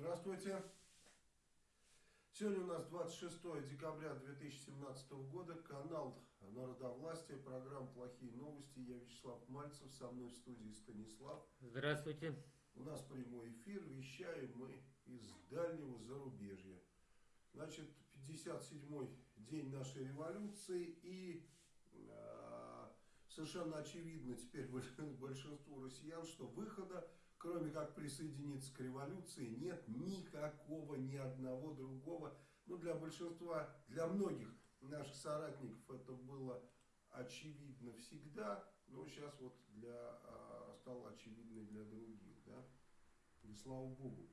Здравствуйте. Сегодня у нас 26 декабря 2017 года. Канал Народовластия, программа «Плохие новости». Я Вячеслав Мальцев, со мной в студии Станислав. Здравствуйте. У нас прямой эфир, вещаем мы из дальнего зарубежья. Значит, 57-й день нашей революции и э, совершенно очевидно теперь большинству россиян, что выхода кроме как присоединиться к революции, нет никакого, ни одного другого. Ну, для большинства, для многих наших соратников это было очевидно всегда, но сейчас вот для, а, стало очевидно для других, да. И слава богу.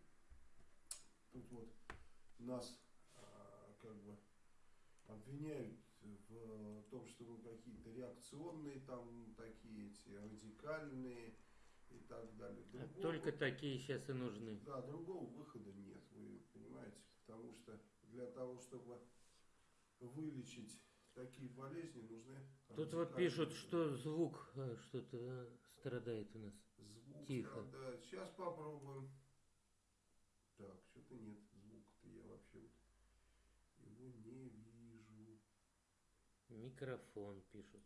Тут вот нас а, как бы обвиняют в том, что мы какие-то реакционные там такие эти радикальные и так далее. А другого, Только такие сейчас и нужны. Да, другого выхода нет, вы понимаете, потому что для того, чтобы вылечить такие болезни, нужны... Тут вот пишут, что звук э, что-то страдает у нас. Звук Тихо. страдает. Сейчас попробуем. Так, что-то нет звука-то я вообще его не вижу. Микрофон пишут.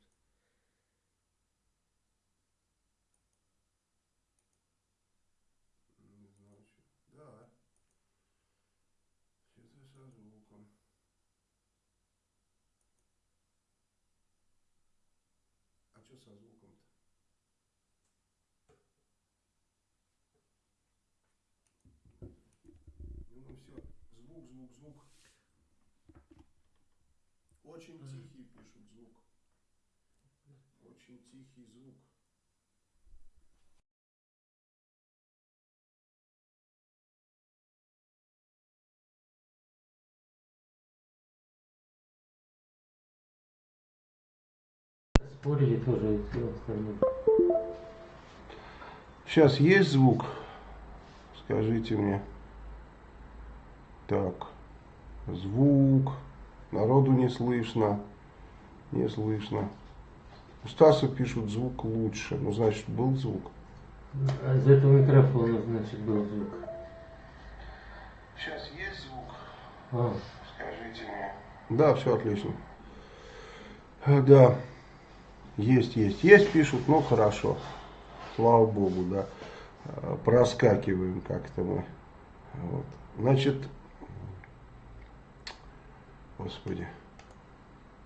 Что со звуком-то? Ну, ну все, звук, звук, звук. Очень тихий пишут звук. Очень тихий звук. Спорили тоже и все остальное. Сейчас есть звук? Скажите мне. Так. Звук. Народу не слышно. Не слышно. У Стаса пишут звук лучше. Ну, значит, был звук. А из этого микрофона, значит, был звук. Сейчас есть звук? А. Скажите мне. Да, все отлично. Да. Есть, есть, есть, пишут, ну хорошо. Слава Богу, да. Э, проскакиваем как-то мы. Вот. Значит, господи.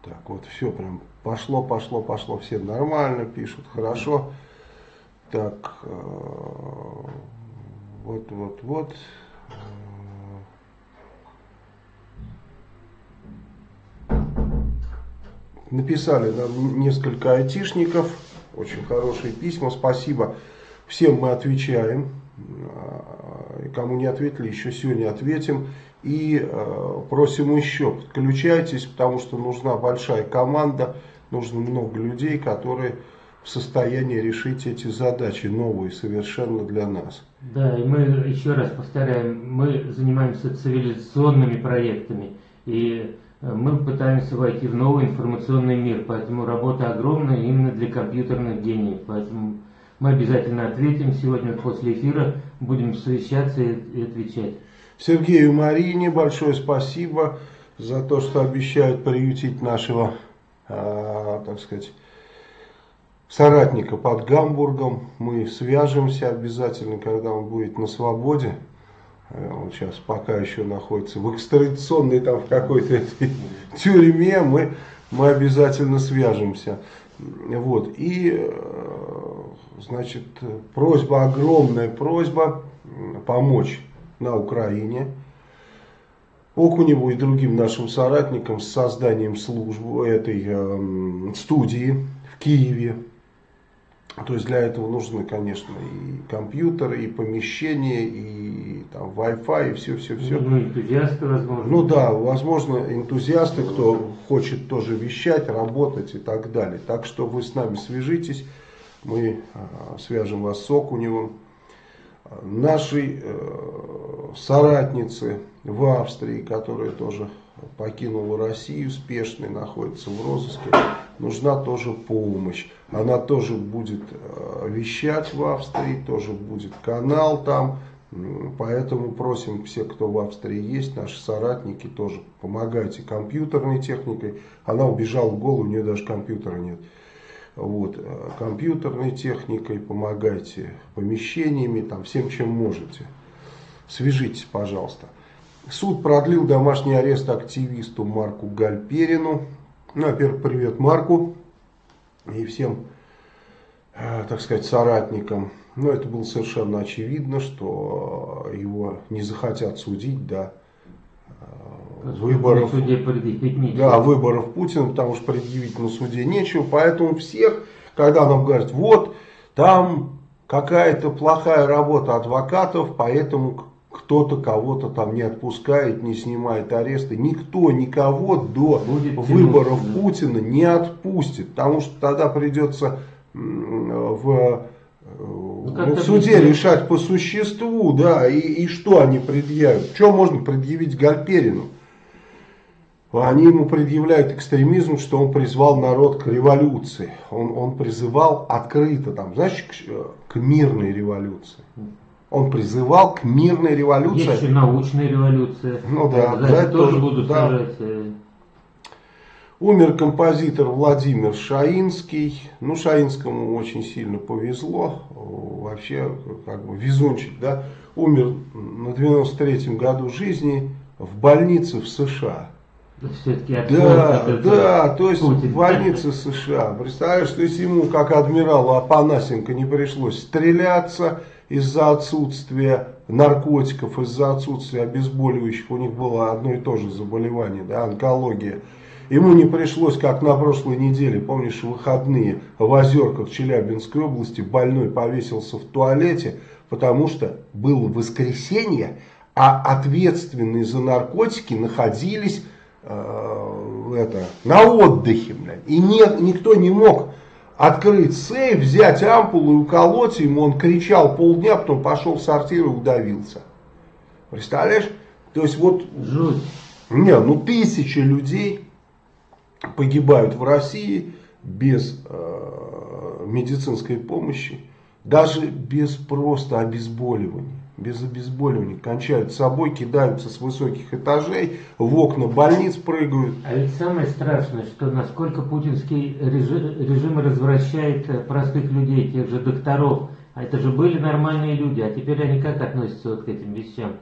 Так, вот все прям пошло, пошло, пошло. Все нормально пишут, хорошо. Так, э, вот, вот, вот. Написали нам несколько айтишников, очень хорошие письма, спасибо. Всем мы отвечаем, а, кому не ответили, еще сегодня ответим. И э, просим еще, подключайтесь, потому что нужна большая команда, нужно много людей, которые в состоянии решить эти задачи, новые совершенно для нас. Да, и мы еще раз повторяем, мы занимаемся цивилизационными проектами. И мы пытаемся войти в новый информационный мир, поэтому работа огромная именно для компьютерных гениев. Поэтому мы обязательно ответим сегодня после эфира, будем совещаться и отвечать. Сергею Марине большое спасибо за то, что обещают приютить нашего, э, так сказать, соратника под Гамбургом. Мы свяжемся обязательно, когда он будет на свободе. Э, он сейчас пока еще находится в экстрадиционной там в какой-то тюрьме, мы, мы обязательно свяжемся. Вот, и, э, значит, просьба, огромная просьба помочь на Украине. Окуневу и другим нашим соратникам с созданием службы этой э, студии в Киеве. То есть для этого нужны, конечно, и компьютеры, и помещения, и там Wi-Fi, и все-все-все. Ну, энтузиасты, возможно. Ну да, возможно, энтузиасты, кто хочет тоже вещать, работать и так далее. Так что вы с нами свяжитесь, мы а, свяжем вас с Окуневым. Наши э, соратницы в Австрии, которые тоже покинула Россию, спешный, находится в розыске, нужна тоже помощь. Она тоже будет э, вещать в Австрии, тоже будет канал там, Поэтому просим все, кто в Австрии есть, наши соратники, тоже помогайте компьютерной техникой. Она убежала в голову, у нее даже компьютера нет. Вот, э, компьютерной техникой помогайте, помещениями, там, всем, чем можете. Свяжитесь, пожалуйста. Суд продлил домашний арест активисту Марку Гальперину. Ну, во-первых, привет Марку и всем, э, так сказать, соратникам. Но это было совершенно очевидно, что его не захотят судить до э, выборов, да, выборов Путина, потому что предъявить на суде нечего. Поэтому всех, когда нам говорят, вот там какая-то плохая работа адвокатов, поэтому кто-то кого-то там не отпускает, не снимает аресты. Никто никого до Будет выборов тянуть, Путина не отпустит, потому что тогда придется в, э, ну, в суде решать по существу, да, и, и что они предъявят. Что можно предъявить Гальперину? Они ему предъявляют экстремизм, что он призвал народ к революции. Он, он призывал открыто, там, знаешь, к, к мирной революции. Он призывал к мирной революции. Есть еще научная революция. Ну да, за, за это тоже, тоже будут да. сажать. Умер композитор Владимир Шаинский. Ну, Шаинскому очень сильно повезло. Вообще, как бы везунчик, да. Умер на 93-м году жизни в больнице в США. Да, да, то есть Путин. в больнице США. Представляешь, что если ему, как адмиралу Апанасенко, не пришлось стреляться, из-за отсутствия наркотиков, из-за отсутствия обезболивающих, у них было одно и то же заболевание, да, онкология. Ему не пришлось, как на прошлой неделе, помнишь, выходные в Озерках Челябинской области, больной повесился в туалете, потому что было воскресенье, а ответственные за наркотики находились э, это, на отдыхе. Блядь, и не, никто не мог открыть сейф, взять ампулу и уколоть ему. Он кричал полдня, потом пошел в сортир и удавился. Представляешь? То есть вот... Жуть. Не, ну тысячи людей погибают в России без э, медицинской помощи, даже без просто обезболивания без обезболивания, кончают собой, кидаются с высоких этажей, в окна больниц прыгают. А ведь самое страшное, что насколько путинский режим, режим развращает э, простых людей, тех же докторов. А это же были нормальные люди, а теперь они как относятся вот к этим вещам?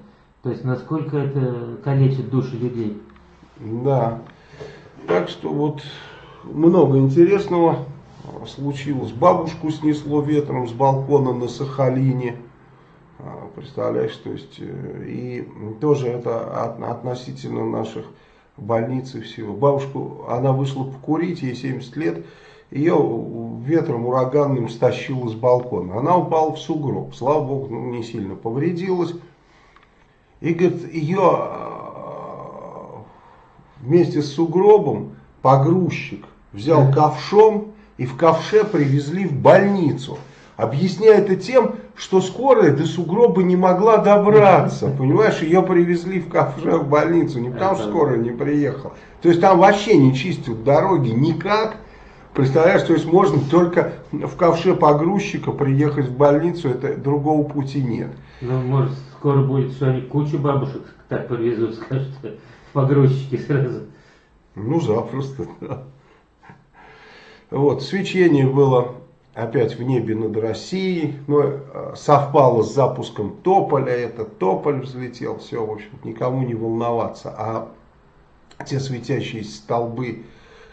То есть насколько это калечит души людей? Да. Так что вот много интересного случилось. Бабушку снесло ветром с балкона на Сахалине. А, представляешь, то есть, э, и тоже это относительно наших больниц и всего. Бабушку, она вышла покурить, ей 70 лет, ее ветром ураганным стащило с балкона. Она упала в сугроб, слава богу, ну, не сильно повредилась. И, говорит, ее вместе с сугробом погрузчик взял ковшом и в ковше привезли в больницу. Объясняя это тем, что скорая до сугроба не могла добраться. Понимаешь, ее привезли в кафе в больницу, не потому что скорая не приехала. То есть там вообще не чистят дороги никак. Представляешь, то есть можно только в ковше погрузчика приехать в больницу, это другого пути нет. Ну, может, скоро будет, что они кучу бабушек так привезут, скажут, погрузчики сразу. Ну, запросто, да. Вот, свечение было опять в небе над Россией. Но э, совпало с запуском Тополя, этот Тополь взлетел, все, в общем никому не волноваться. А те светящиеся столбы,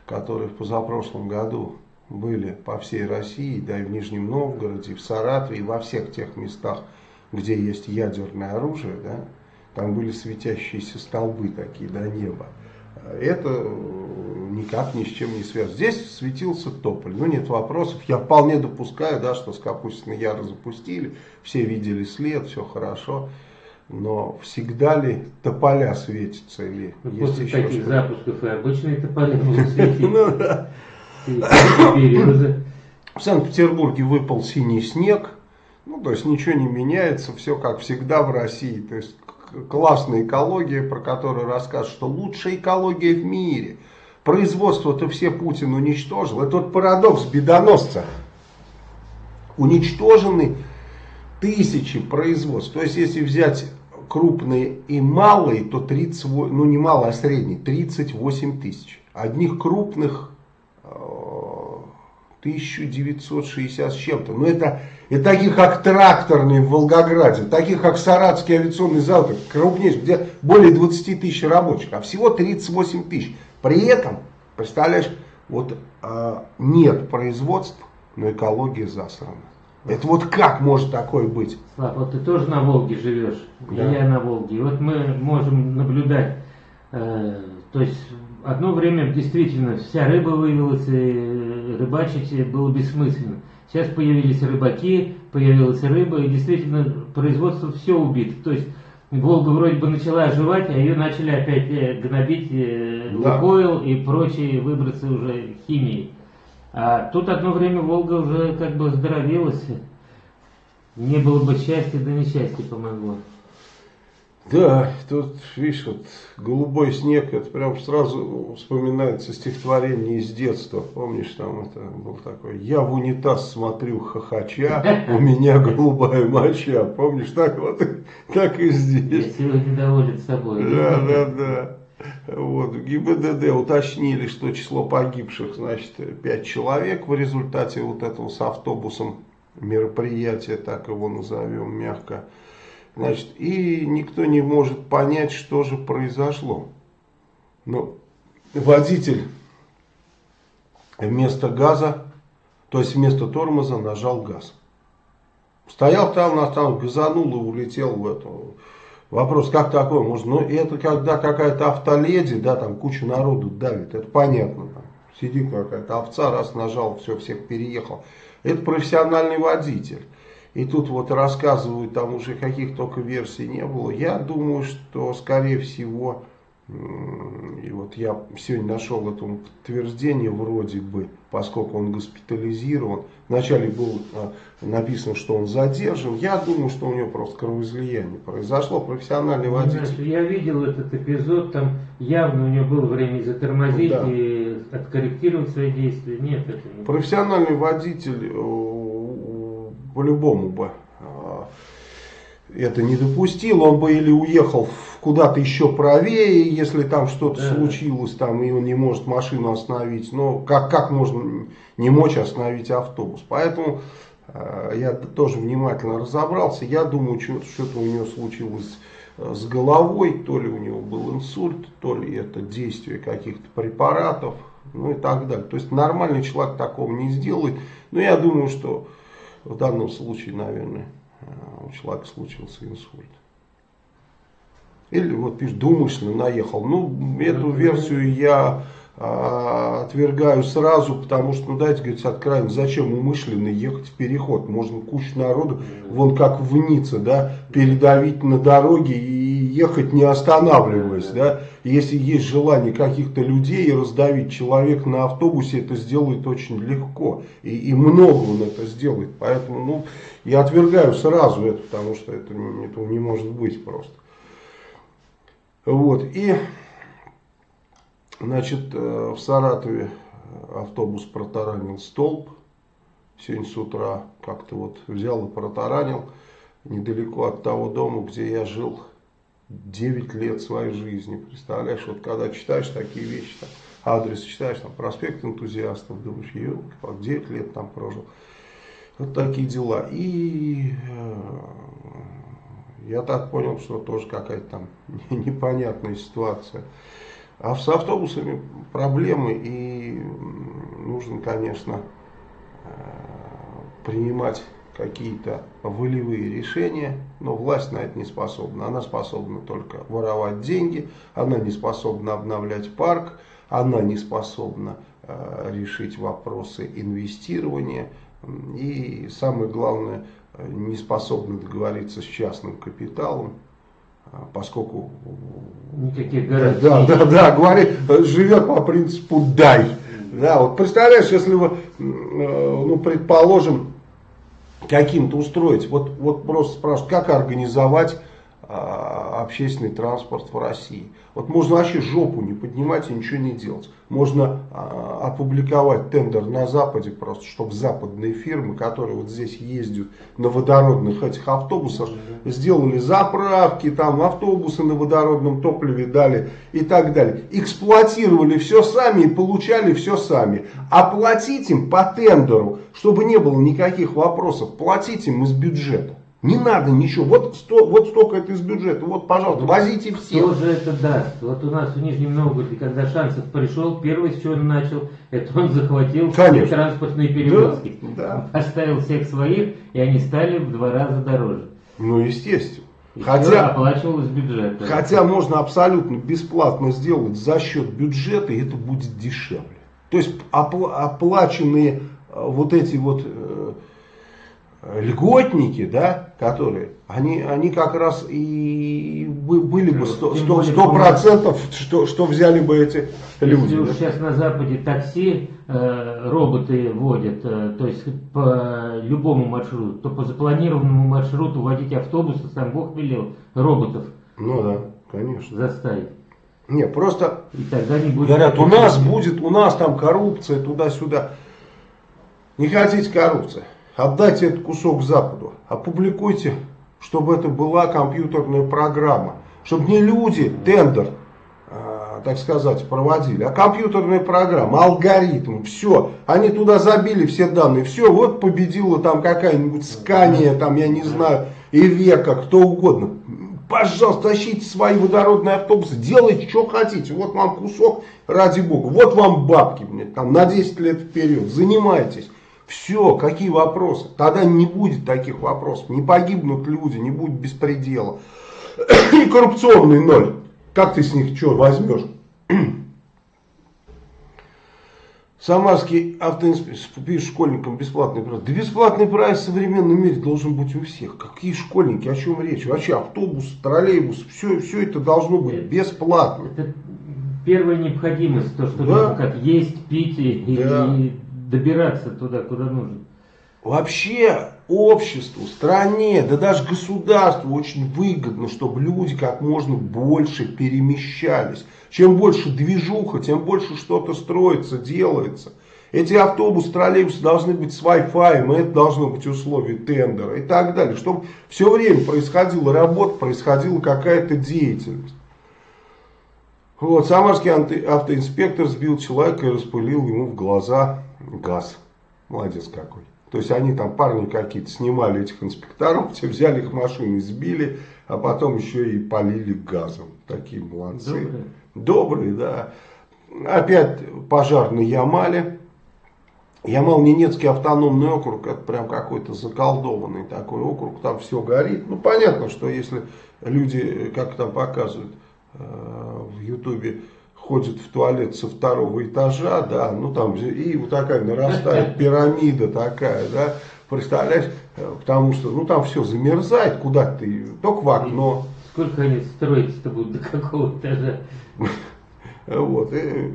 которые в позапрошлом году были по всей России, да и в Нижнем Новгороде, и в Саратове, и во всех тех местах, где есть ядерное оружие, да, там были светящиеся столбы такие до неба это э, никак ни с чем не связано. Здесь светился Тополь, ну нет вопросов. Я вполне допускаю, да, что с Капустиной Яра запустили, все видели след, все хорошо. Но всегда ли тополя светятся или ну, есть После еще таких запусков и обычные тополя будут светить. Ну. В Санкт-Петербурге выпал синий снег. Ну, то есть ничего не меняется, все как всегда в России. То есть классная экология, про которую расскажут, что лучшая экология в мире. Производство-то все Путин уничтожил. Это вот парадокс бедоносца. Уничтожены тысячи производств. То есть, если взять крупные и малые, то 30, ну не малые, а средние, 38 тысяч. Одних крупных 1960 э, с чем-то. Но это, это таких как тракторные в Волгограде, таких как Саратский авиационный завод, крупнейший, где более 20 тысяч рабочих, а всего 38 тысяч. При этом, представляешь, вот э, нет производств, но экология засрана. Это вот как может такое быть? Слав, вот ты тоже на Волге живешь, да. и я на Волге. И вот мы можем наблюдать, э, то есть одно время действительно вся рыба вывелась, и рыбачить было бессмысленно. Сейчас появились рыбаки, появилась рыба, и действительно производство все убито. То есть Волга вроде бы начала оживать, а ее начали опять э, гнобить э, да. Лукойл и прочие выбросы уже химии. А тут одно время Волга уже как бы оздоровилась. Не было бы счастья, да несчастье помогло. Да, тут, видишь, вот голубой снег, это прям сразу вспоминается стихотворение из детства. Помнишь, там это был такой, я в унитаз смотрю хохоча, у меня голубая моча. Помнишь, так вот, так и здесь. Я сегодня доволен собой. Да, да, да. Вот, в ГИБДД уточнили, что число погибших, значит, 5 человек в результате вот этого с автобусом мероприятия, так его назовем мягко. Значит, и никто не может понять, что же произошло. Но водитель вместо газа, то есть вместо тормоза нажал газ. Стоял там на там, газанул и улетел в эту Вопрос, как такое можно? Ну, это когда какая-то автоледи, да, там куча народу давит, это понятно. Сидит какая-то овца, раз нажал, все, всех переехал. Это профессиональный водитель. И тут вот рассказывают, там уже каких только версий не было. Я думаю, что, скорее всего, и вот я сегодня нашел этому подтверждение вроде бы, поскольку он госпитализирован. Вначале было а, написано, что он задержан. Я думаю, что у него просто кровоизлияние произошло. Профессиональный ну, водитель. Я видел этот эпизод, там явно у него было время затормозить да. и откорректировать свои действия. Нет, это не... Профессиональный водитель э, по-любому бы а, это не допустил, он бы или уехал куда-то еще правее, если там что-то да. случилось, там, и он не может машину остановить. Но как, как можно не мочь остановить автобус? Поэтому э, я тоже внимательно разобрался. Я думаю, что-то у него случилось э, с головой, то ли у него был инсульт, то ли это действие каких-то препаратов, ну и так далее. То есть нормальный человек такого не сделает. Но я думаю, что в данном случае, наверное, Э, у человека случился инсульт. Или вот пишет, думышленно наехал. Ну, эту версию я а, отвергаю сразу, потому что, ну дайте говорить откровенно, зачем умышленно ехать в переход? Можно кучу народу, вон как в Ницце, да, передавить на дороге и ехать не останавливаясь, да. Если есть желание каких-то людей раздавить человека на автобусе, это сделает очень легко. И, и много он это сделает. Поэтому, ну, я отвергаю сразу это, потому что это, это не может быть просто. Вот, и, значит, э, в Саратове автобус протаранил столб. Сегодня с утра как-то вот взял и протаранил недалеко от того дома, где я жил 9 лет своей жизни. Представляешь, вот когда читаешь такие вещи, там, адрес читаешь, там, проспект энтузиастов, думаешь, елки, 9 лет там прожил. Вот такие дела. И э, я так понял, что тоже какая-то там непонятная ситуация. А с автобусами проблемы и нужно, конечно, э, принимать какие-то волевые решения, но власть на это не способна. Она способна только воровать деньги, она не способна обновлять парк, она не способна э, решить вопросы инвестирования и, самое главное, не способна договориться с частным капиталом, э, поскольку... Никаких гарантий. Да, да, да, говорит, живет по принципу «дай». Да, вот представляешь, если вы, э, ну, предположим, каким-то устроить. Вот, вот просто спрашивают, как организовать а, общественный транспорт в России. Вот можно вообще жопу не поднимать и ничего не делать. Можно а, опубликовать тендер на Западе просто, чтобы западные фирмы, которые вот здесь ездят на водородных этих автобусах, сделали заправки, там автобусы на водородном топливе дали и так далее. Эксплуатировали все сами и получали все сами. Оплатить им по тендеру, чтобы не было никаких вопросов, платить им из бюджета. Не надо ничего. Вот, сто, вот столько это из бюджета. Вот, пожалуйста, возите все. Кто же это даст? Вот у нас в Нижнем Новгороде, когда Шансов пришел, первый с чего он начал, это он захватил Конечно. транспортные перевозки. Да, Поставил всех своих, и они стали в два раза дороже. Ну, естественно. И Хотя- всё оплачивал из бюджета. Хотя можно абсолютно бесплатно сделать за счет бюджета, и это будет дешевле. То есть опла- оплаченные э, вот эти вот э, льготники, да, которые, они, они как раз и бы- были бы сто Тем сто- более, сто процентов, что, что взяли бы эти люди. Если да. сейчас на Западе такси э, роботы водят, э, то есть по любому маршруту, то по запланированному маршруту водить автобусы, сам Бог велел, роботов Ну да, конечно. заставить. Не, просто И тогда не будет... Говорят, у нас будет, у нас там коррупция, туда-сюда. Не хотите коррупции? Отдайте этот кусок Западу. Опубликуйте, чтобы это была компьютерная программа. Чтобы не люди тендер, а, так сказать, проводили, а компьютерная программа, алгоритм, все. Они туда забили все данные, все, вот победила там какая-нибудь Скания, там, я не знаю, Ивека, кто угодно. Пожалуйста, тащите свои водородные автобусы, делайте, что хотите. Вот вам кусок, ради бога. Вот вам бабки, мне, там, на 10 лет вперед. Занимайтесь. Все, какие вопросы? Тогда не будет таких вопросов. Не погибнут люди, не будет беспредела. И коррупционный ноль. Как ты с них что возьмешь? Самарский автоинспектор пишет школьникам бесплатный проезд. Да бесплатный проезд в современном мире должен быть у всех. Какие школьники, о чем речь? Вообще автобус, троллейбус, все, все это должно быть бесплатно. Это первая необходимость, то, что Да. как есть, пить и- Да. и добираться туда, куда нужно. Вообще обществу, стране, да даже государству очень выгодно, чтобы люди как можно больше перемещались. Чем больше движуха, тем больше что-то строится, делается. Эти автобусы, троллейбусы должны быть с Wi-Fi, это должно быть условие тендера и так далее. Чтобы все время происходила работа, происходила какая-то деятельность. Вот, самарский автоинспектор сбил человека и распылил ему в глаза газ. Молодец какой. То есть они там парни какие-то снимали этих инспекторов, все взяли их машины, сбили, а потом еще и полили газом. Такие молодцы. Добрые. Добрые, да. Опять пожар на Ямале. Ямал-Ненецкий автономный округ, это прям какой-то заколдованный такой округ, там все горит. Ну, понятно, что если люди, как там показывают э, в Ютубе, ходят в туалет со второго этажа, да, ну там и вот такая нарастает пирамида такая, да, представляешь, Э, потому что, ну там все замерзает, куда ты, только в окно, Сколько они строить-то будут, до какого этажа? Вот. И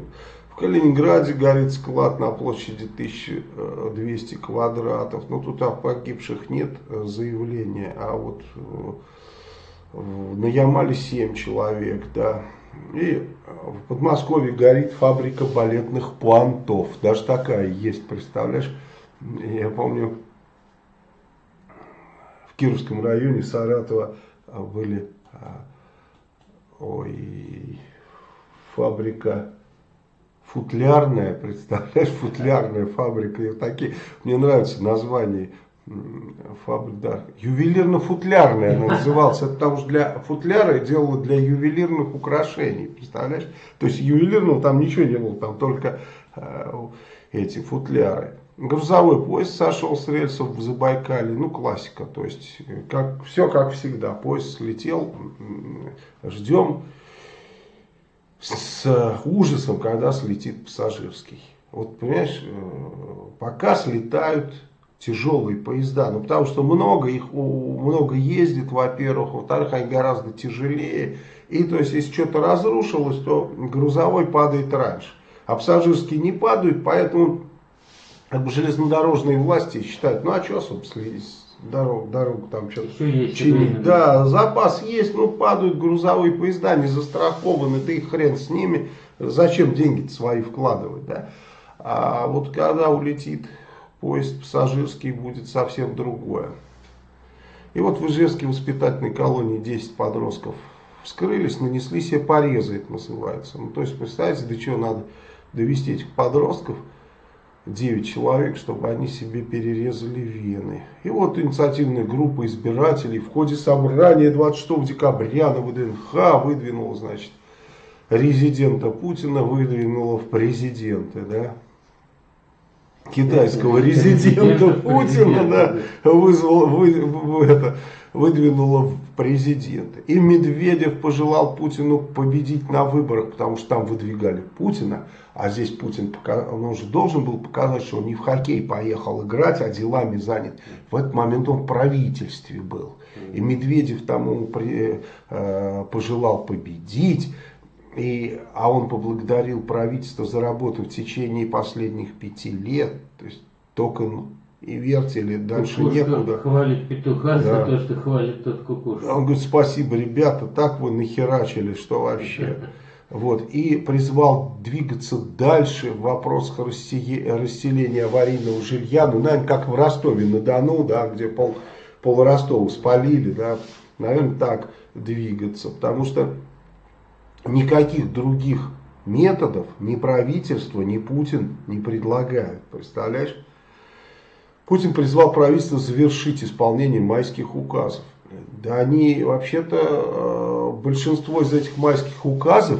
в Калининграде горит склад на площади 1200 квадратов. Но тут о погибших нет э, заявления. А вот э, на Ямале 7 человек, да. И э, в Подмосковье горит фабрика балетных пуантов. Даже такая есть, представляешь? Я помню, в Кировском районе Саратова а, были а, ой, фабрика футлярная, представляешь, футлярная фабрика. И вот такие, мне нравится название фабрика, да, ювелирно-футлярная она называлась. Это потому что для футляра делала для ювелирных украшений, представляешь? То есть ювелирного там ничего не было, там только э, эти футляры. Грузовой поезд сошел с рельсов в Забайкале, ну классика, то есть э, как, все как всегда, поезд слетел, ждем с ужасом, когда слетит пассажирский. Вот понимаешь, э, пока слетают тяжелые поезда, ну потому что много их, много ездит, во-первых, во-вторых, они гораздо тяжелее, и то есть если что-то разрушилось, то грузовой падает раньше, а пассажирские не падают, поэтому как бы железнодорожные власти считают, ну а что, собственно, дорог, дорогу там что-то чинить. Да, запас есть, но падают грузовые поезда, не застрахованы, да и хрен с ними. Зачем деньги свои вкладывать, да? А вот когда улетит поезд пассажирский, будет совсем другое. И вот в Ижевске воспитательной колонии 10 подростков вскрылись, нанесли себе порезы, это называется. Ну, то есть, представьте, до чего надо довести этих подростков, 9 человек, чтобы они себе перерезали вены. И вот инициативная группа избирателей в ходе собрания 26 декабря на ВДНХ выдвинула, значит, резидента Путина, выдвинула в президенты, да китайского резидента Путина да, вызвал, вы, вы, это, выдвинула в президенты. И Медведев пожелал Путину победить на выборах, потому что там выдвигали Путина, а здесь Путин он уже должен был показать, что он не в хоккей поехал играть, а делами занят. В этот момент он в правительстве был. И Медведев тому при, э, пожелал победить. И, а он поблагодарил правительство за работу в течение последних пяти лет. То есть токен и вертели, дальше Кукушка некуда. хвалит петуха Да. за то, что хвалит тот кукушку. Он говорит, спасибо, ребята, так вы нахерачили, что вообще. Вот, и призвал двигаться дальше в вопросах рассе- расселения аварийного жилья. Ну, наверное, как в Ростове-на-Дону, да, где пол, пол Ростова спалили, да, наверное, так двигаться. Потому что никаких других методов ни правительство, ни Путин не предлагают. Представляешь? Путин призвал правительство завершить исполнение майских указов. Да они вообще-то, э, большинство из этих майских указов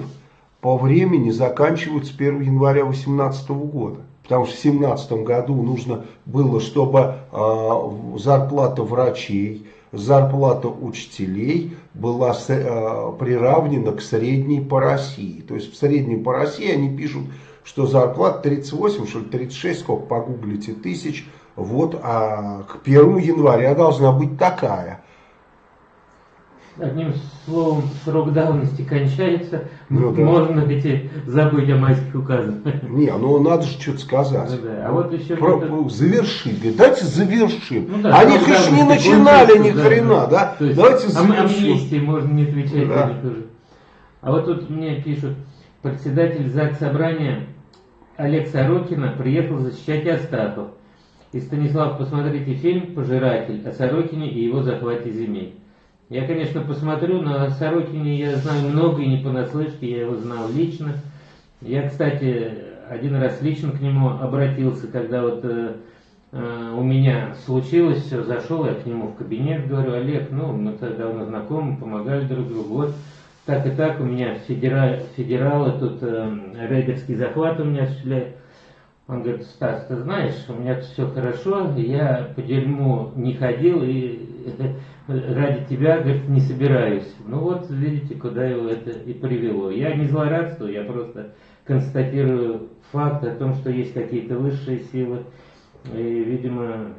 по времени заканчиваются 1 января 2018 года. Потому что в 2017 году нужно было, чтобы э, зарплата врачей, зарплата учителей была э, приравнена к средней по России. То есть в среднем по России они пишут, что зарплата 38, что ли 36, сколько погуглите, тысяч. Вот, а к 1 января должна быть такая. Одним словом, срок давности кончается, Ну да. можно эти забыть о майских указах. Не, ну надо же что-то сказать. Ну да, а вот еще Про- завершить. Говорит, давайте завершим. Ну да, Они, конечно, не начинали ни да, хрена, да? То есть Давайте завершим. амнистии можно не отвечать Да. уже. А вот тут мне пишут, председатель ЗАГС Собрания Олег Сорокина приехал защищать Астахов. И Станислав, посмотрите фильм «Пожиратель» о Сорокине и его захвате земель. Я, конечно, посмотрю, но о Сорокине я знаю много и не понаслышке, я его знал лично. Я, кстати, один раз лично к нему обратился, когда вот э, э, у меня случилось все, зашел я к нему в кабинет, говорю, Олег, ну, мы тогда давно знакомы, помогали друг другу, вот так и так, у меня федера- федералы тут э, рейдерский захват у меня осуществляют. Он говорит, Стас, ты знаешь, у меня все хорошо, я по дерьму не ходил и ради тебя, говорит, не собираюсь. Ну вот, видите, куда его это и привело. Я не злорадствую, я просто констатирую факт о том, что есть какие-то высшие силы. И, видимо,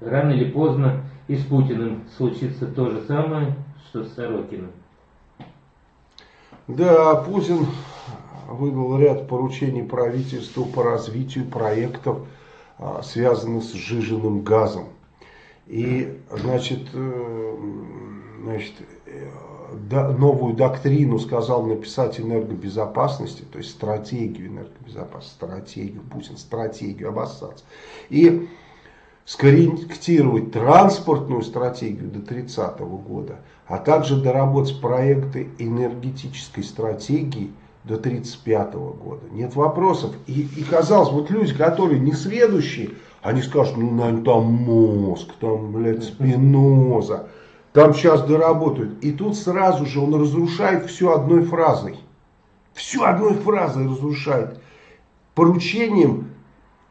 рано или поздно и с Путиным случится то же самое, что с Сорокиным. Да, Путин выдал ряд поручений правительству по развитию проектов, а, связанных с сжиженным газом. И, значит, э, значит э, новую доктрину сказал написать энергобезопасности, то есть стратегию энергобезопасности, стратегию, Путин, стратегию, обоссаться. И скорректировать транспортную стратегию до 30 года, а также доработать проекты энергетической стратегии до 35 года. Нет вопросов. И, и казалось, вот люди, которые не сведущие, они скажут, ну, наверное, там мозг, там, блядь, спиноза, там сейчас доработают. И тут сразу же он разрушает все одной фразой. Все одной фразой разрушает. Поручением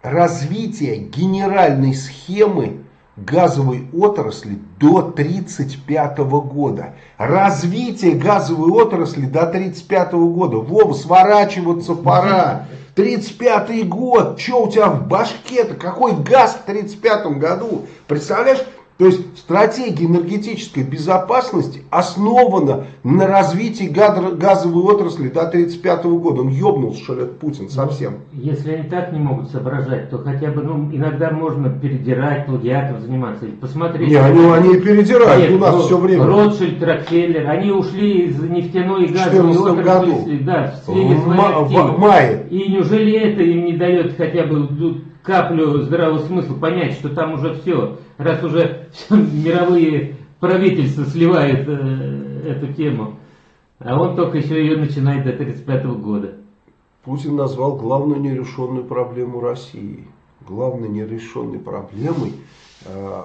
развития генеральной схемы газовой отрасли до 1935 года. Развитие газовой отрасли до 1935 года. Вова, сворачиваться пора. 35 год. Что у тебя в башке-то? Какой газ в 1935 году? Представляешь, То есть стратегия энергетической безопасности основана на развитии газовой отрасли до 1935 года. Он ебнулся, что ли, Путин совсем. Ну, если они так не могут соображать, то хотя бы ну, иногда можно передирать, плагиатом заниматься. Посмотрите. Не, они, они передирают, Нет, у нас Рот, все время. Ротшильд, Рокфеллер, они ушли из нефтяной и газовой отрасли. году. Да, в, в, в, в мае. И неужели это им не дает хотя бы каплю здравого смысла понять, что там уже все, раз уже все, мировые правительства сливают э, эту тему, а он только еще ее начинает до 1935 года. Путин назвал главную нерешенную проблему России. Главной нерешенной проблемой э,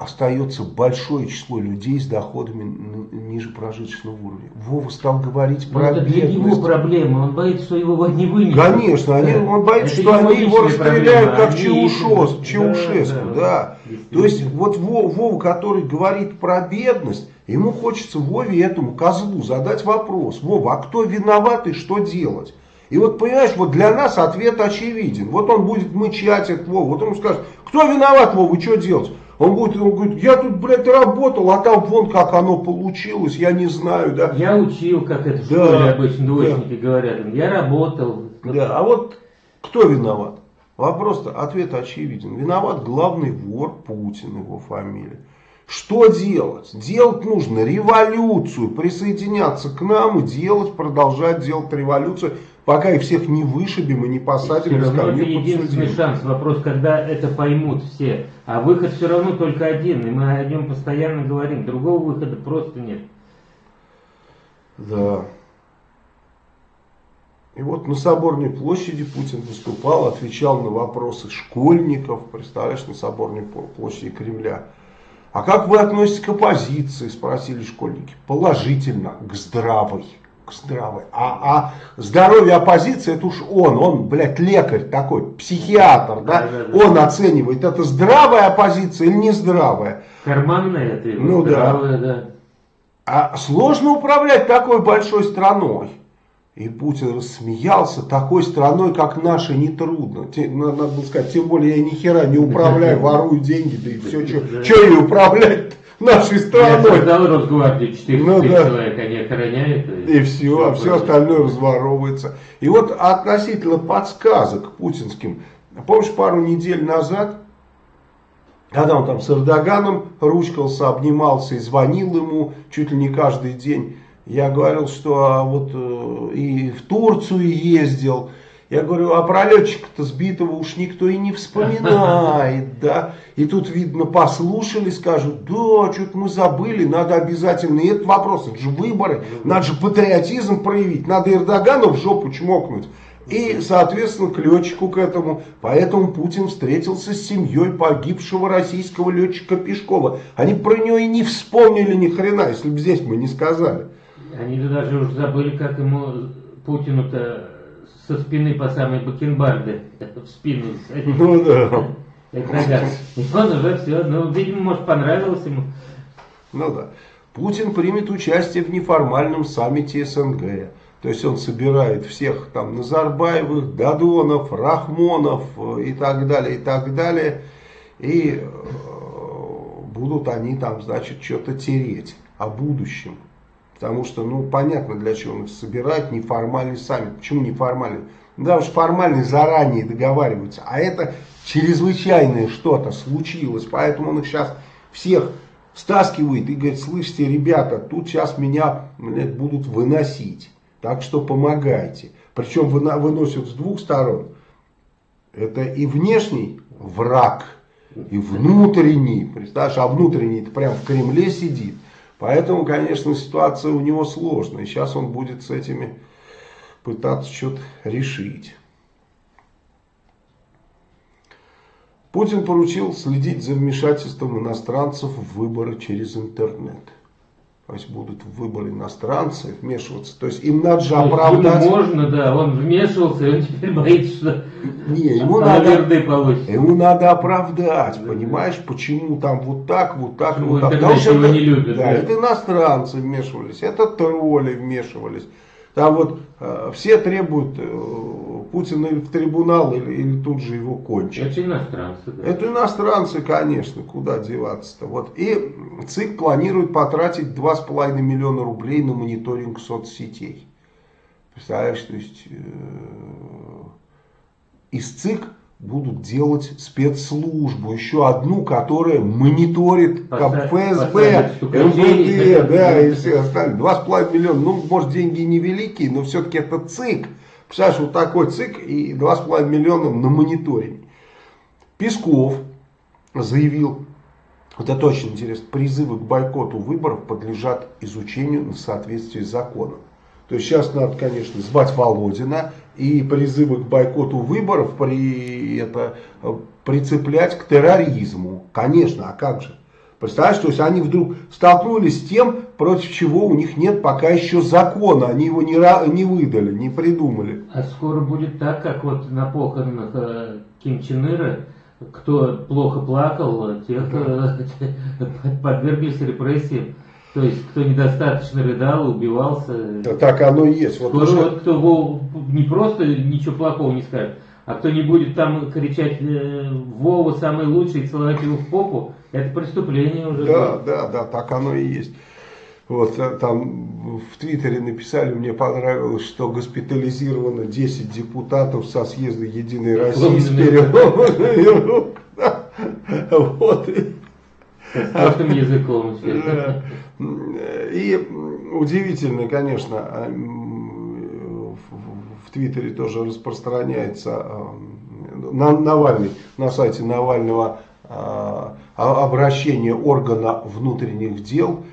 остается большое число людей с доходами ниже прожиточного уровня. Вова стал говорить Но про это бедность. для него проблема, он боится, что его не вынесут. Конечно, они, он боится, это что они его расстреляют, как Чаушос, Чаушеску. Да, да. да. То есть вот Вова, который говорит про бедность, ему хочется Вове этому козлу задать вопрос. Вова, а кто виноват и что делать? И вот понимаешь, вот для нас ответ очевиден. Вот он будет мычать от Вова, вот он скажет, кто виноват, Вова, что делать? Он будет, он говорит, я тут, блядь, работал, а там вон как оно получилось, я не знаю, да. Я учил, как это в да, школе обычно двоечники да. говорят, я работал. Да, а вот кто виноват? Вопрос-то, ответ очевиден. Виноват главный вор Путин, его фамилия. Что делать? Делать нужно революцию, присоединяться к нам и делать, продолжать делать революцию, пока их всех не вышибем и не посадим. Все равно это единственный шанс. Вопрос, когда это поймут все. А выход все равно только один, и мы о нем постоянно говорим. Другого выхода просто нет. Да. И вот на Соборной площади Путин выступал, отвечал на вопросы школьников, представляешь, на Соборной площади Кремля. А как вы относитесь к оппозиции, спросили школьники. Положительно, к здравой. К здравой. А, а здоровье оппозиции, это уж он, он, блядь, лекарь такой, психиатр, да? да, да, да. Он оценивает, это здравая оппозиция или нездравая. Карманная это его, ну, здравая, да. да. А сложно управлять такой большой страной. И Путин рассмеялся, такой страной, как наша, нетрудно. Надо было сказать, тем более я ни хера не управляю, ворую деньги, да и все, что ей управлять нашей страной. Я создал Росгвардию, 4 ну, да. человек, они охраняют. И, и все, а все остальное разворовывается. И вот относительно подсказок путинским, помнишь, пару недель назад, когда он там с Эрдоганом ручкался, обнимался и звонил ему чуть ли не каждый день, я говорил, что а, вот э, и в Турцию ездил. Я говорю, а про летчика-то сбитого уж никто и не вспоминает, да. И тут, видно, послушали, скажут, да, что-то мы забыли, надо обязательно. И этот вопрос, это же выборы, надо же патриотизм проявить, надо Эрдогану в жопу чмокнуть. И, соответственно, к летчику к этому. Поэтому Путин встретился с семьей погибшего российского летчика Пешкова. Они про него и не вспомнили ни хрена, если бы здесь мы не сказали. Они даже уже забыли, как ему Путину-то со спины по самой бакенбарды в спину. Ну да. И он уже все, ну, видимо, может, понравилось ему. Ну да. Путин примет участие в неформальном саммите СНГ. То есть он собирает всех там Назарбаевых, Дадонов, Рахмонов э, и так далее, и так далее. И э, будут они там, значит, что-то тереть о будущем. Потому что, ну, понятно, для чего он их собирает, неформальный саммит. Почему неформальный? Ну, да уж формальный заранее договариваются. А это чрезвычайное что-то случилось. Поэтому он их сейчас всех стаскивает и говорит, слышите, ребята, тут сейчас меня блядь, будут выносить. Так что помогайте. Причем выносят с двух сторон. Это и внешний враг, и внутренний. Представляешь, а внутренний прям в Кремле сидит. Поэтому, конечно, ситуация у него сложная. Сейчас он будет с этими пытаться что-то решить. Путин поручил следить за вмешательством иностранцев в выборы через интернет. То есть будут выборы иностранцы вмешиваться. То есть им надо же оправдать. Можно, да. Он вмешивался, и он теперь боится, что не, ему надо, ему надо оправдать, понимаешь, почему там вот так, вот так, почему вот так. Потому что это, не любят, да, да, это иностранцы вмешивались, это тролли вмешивались. Там вот э, все требуют э, Путин или в трибунал, или, или тут же его кончить. Это иностранцы. Да. Это иностранцы, конечно, куда деваться-то. Вот. И ЦИК планирует потратить 2,5 миллиона рублей на мониторинг соцсетей. Представляешь, то есть э, из ЦИК будут делать спецслужбу, еще одну, которая мониторит Поставь- ФСБ, МВД, да, и все с половиной миллиона, ну, может, деньги невеликие, но все-таки это ЦИК. Представляешь, вот такой ЦИК и два с половиной миллиона на мониторинг. Песков заявил, вот это очень интересно, призывы к бойкоту выборов подлежат изучению на соответствие с законом. То есть сейчас надо, конечно, звать Володина и призывы к бойкоту выборов при, это, прицеплять к терроризму. Конечно, а как же? Представляешь, то есть они вдруг столкнулись с тем, против чего у них нет пока еще закона. Они его не, не выдали, не придумали. А скоро будет так, как вот на похоронах э, Ким Чен Ира, кто плохо плакал, тех э, подверглись репрессиям. То есть, кто недостаточно рыдал, убивался. Да Так оно и есть. Вот Скоро уже- вот кто не просто ничего плохого не скажет, а кто не будет там кричать э, Вова самый лучший и целовать его в попу, это преступление уже. Да, будет. да, да, так оно и есть. Вот э, там в Твиттере написали, мне понравилось, что госпитализировано 10 депутатов со съезда Единой России с переломами рук. Вот. Простым языком. И удивительно, конечно, а, в- Твиттере тоже распространяется а, на- Навальный, на сайте Навального а, обращение органа внутренних дел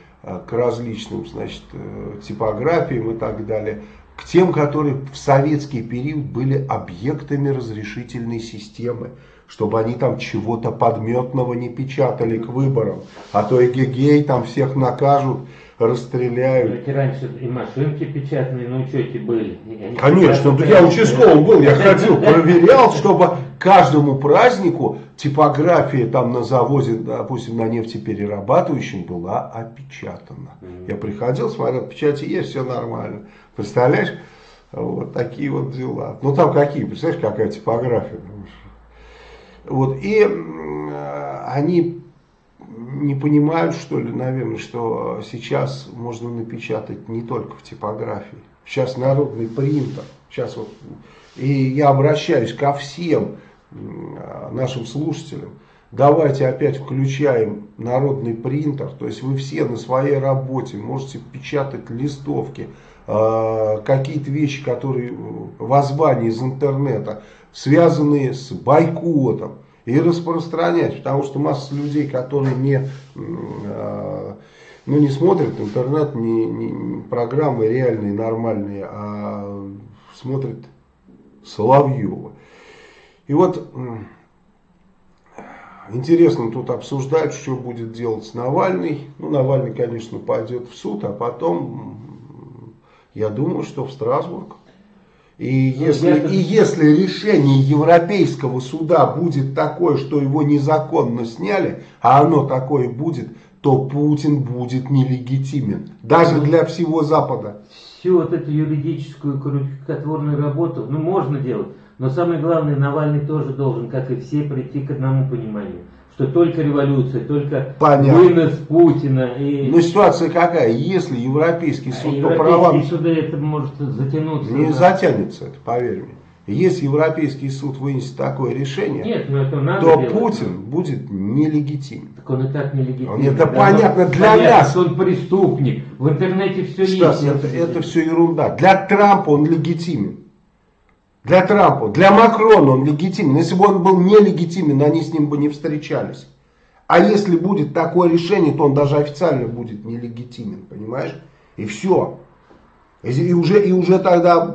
к различным, значит, э, типографиям и так далее, к тем, которые в советский период были объектами разрешительной системы, чтобы они там чего-то подметного не печатали к выборам, а то эгегей там всех накажут, расстреляют. Ведь раньше и машинки печатные на учете были. И Конечно, да я участковым был, я ходил, проверял, чтобы каждому празднику типография там на заводе, допустим, на нефтеперерабатывающем была опечатана. Я приходил, смотрел, печати есть, все нормально. Представляешь? Вот такие вот дела. Ну там какие, представляешь, какая типография. Вот, и э, они не понимают, что ли, наверное, что сейчас можно напечатать не только в типографии. Сейчас народный принтер. Сейчас вот, и я обращаюсь ко всем а, нашим слушателям. Давайте опять включаем народный принтер. То есть вы все на своей работе можете печатать листовки, э, какие-то вещи, которые э, воззвания из интернета, связанные с бойкотом и распространять, потому что масса людей, которые не, э, ну, не смотрят интернет, не, не- программы реальные, нормальные, а смотрят Соловьева. И вот интересно тут обсуждать, что будет делать Навальный. Ну, Навальный, конечно, пойдет в суд, а потом, я думаю, что в Страсбург. И Ну, если, я-то- и если решение Европейского суда будет такое, что его незаконно сняли, а оно такое будет, то Путин будет нелегитимен. Даже для всего Запада. всю вот эту юридическую крючкотворную работу, ну, можно делать, но самое главное, Навальный тоже должен, как и все, прийти к одному пониманию, что только революция, только Понятно. вынос Путина и Но ситуация какая? Если Европейский а суд по европейские правам суды это может затянуться. не на- затянется, это поверь мне. Если Европейский суд вынесет такое решение, Нет, ну это надо то делать. Путин будет нелегитимен. Так он и так нелегитимен. Он- это Да, понятно ну, для понятно, нас. он преступник. В интернете все Стас, есть. это, это все ерунда. Для Трампа он легитимен. Для Трампа. Для Макрона он легитимен. Если бы он был нелегитимен, они с ним бы не встречались. А если будет такое решение, то он даже официально будет нелегитимен. Понимаешь? И все. И, уже, и уже тогда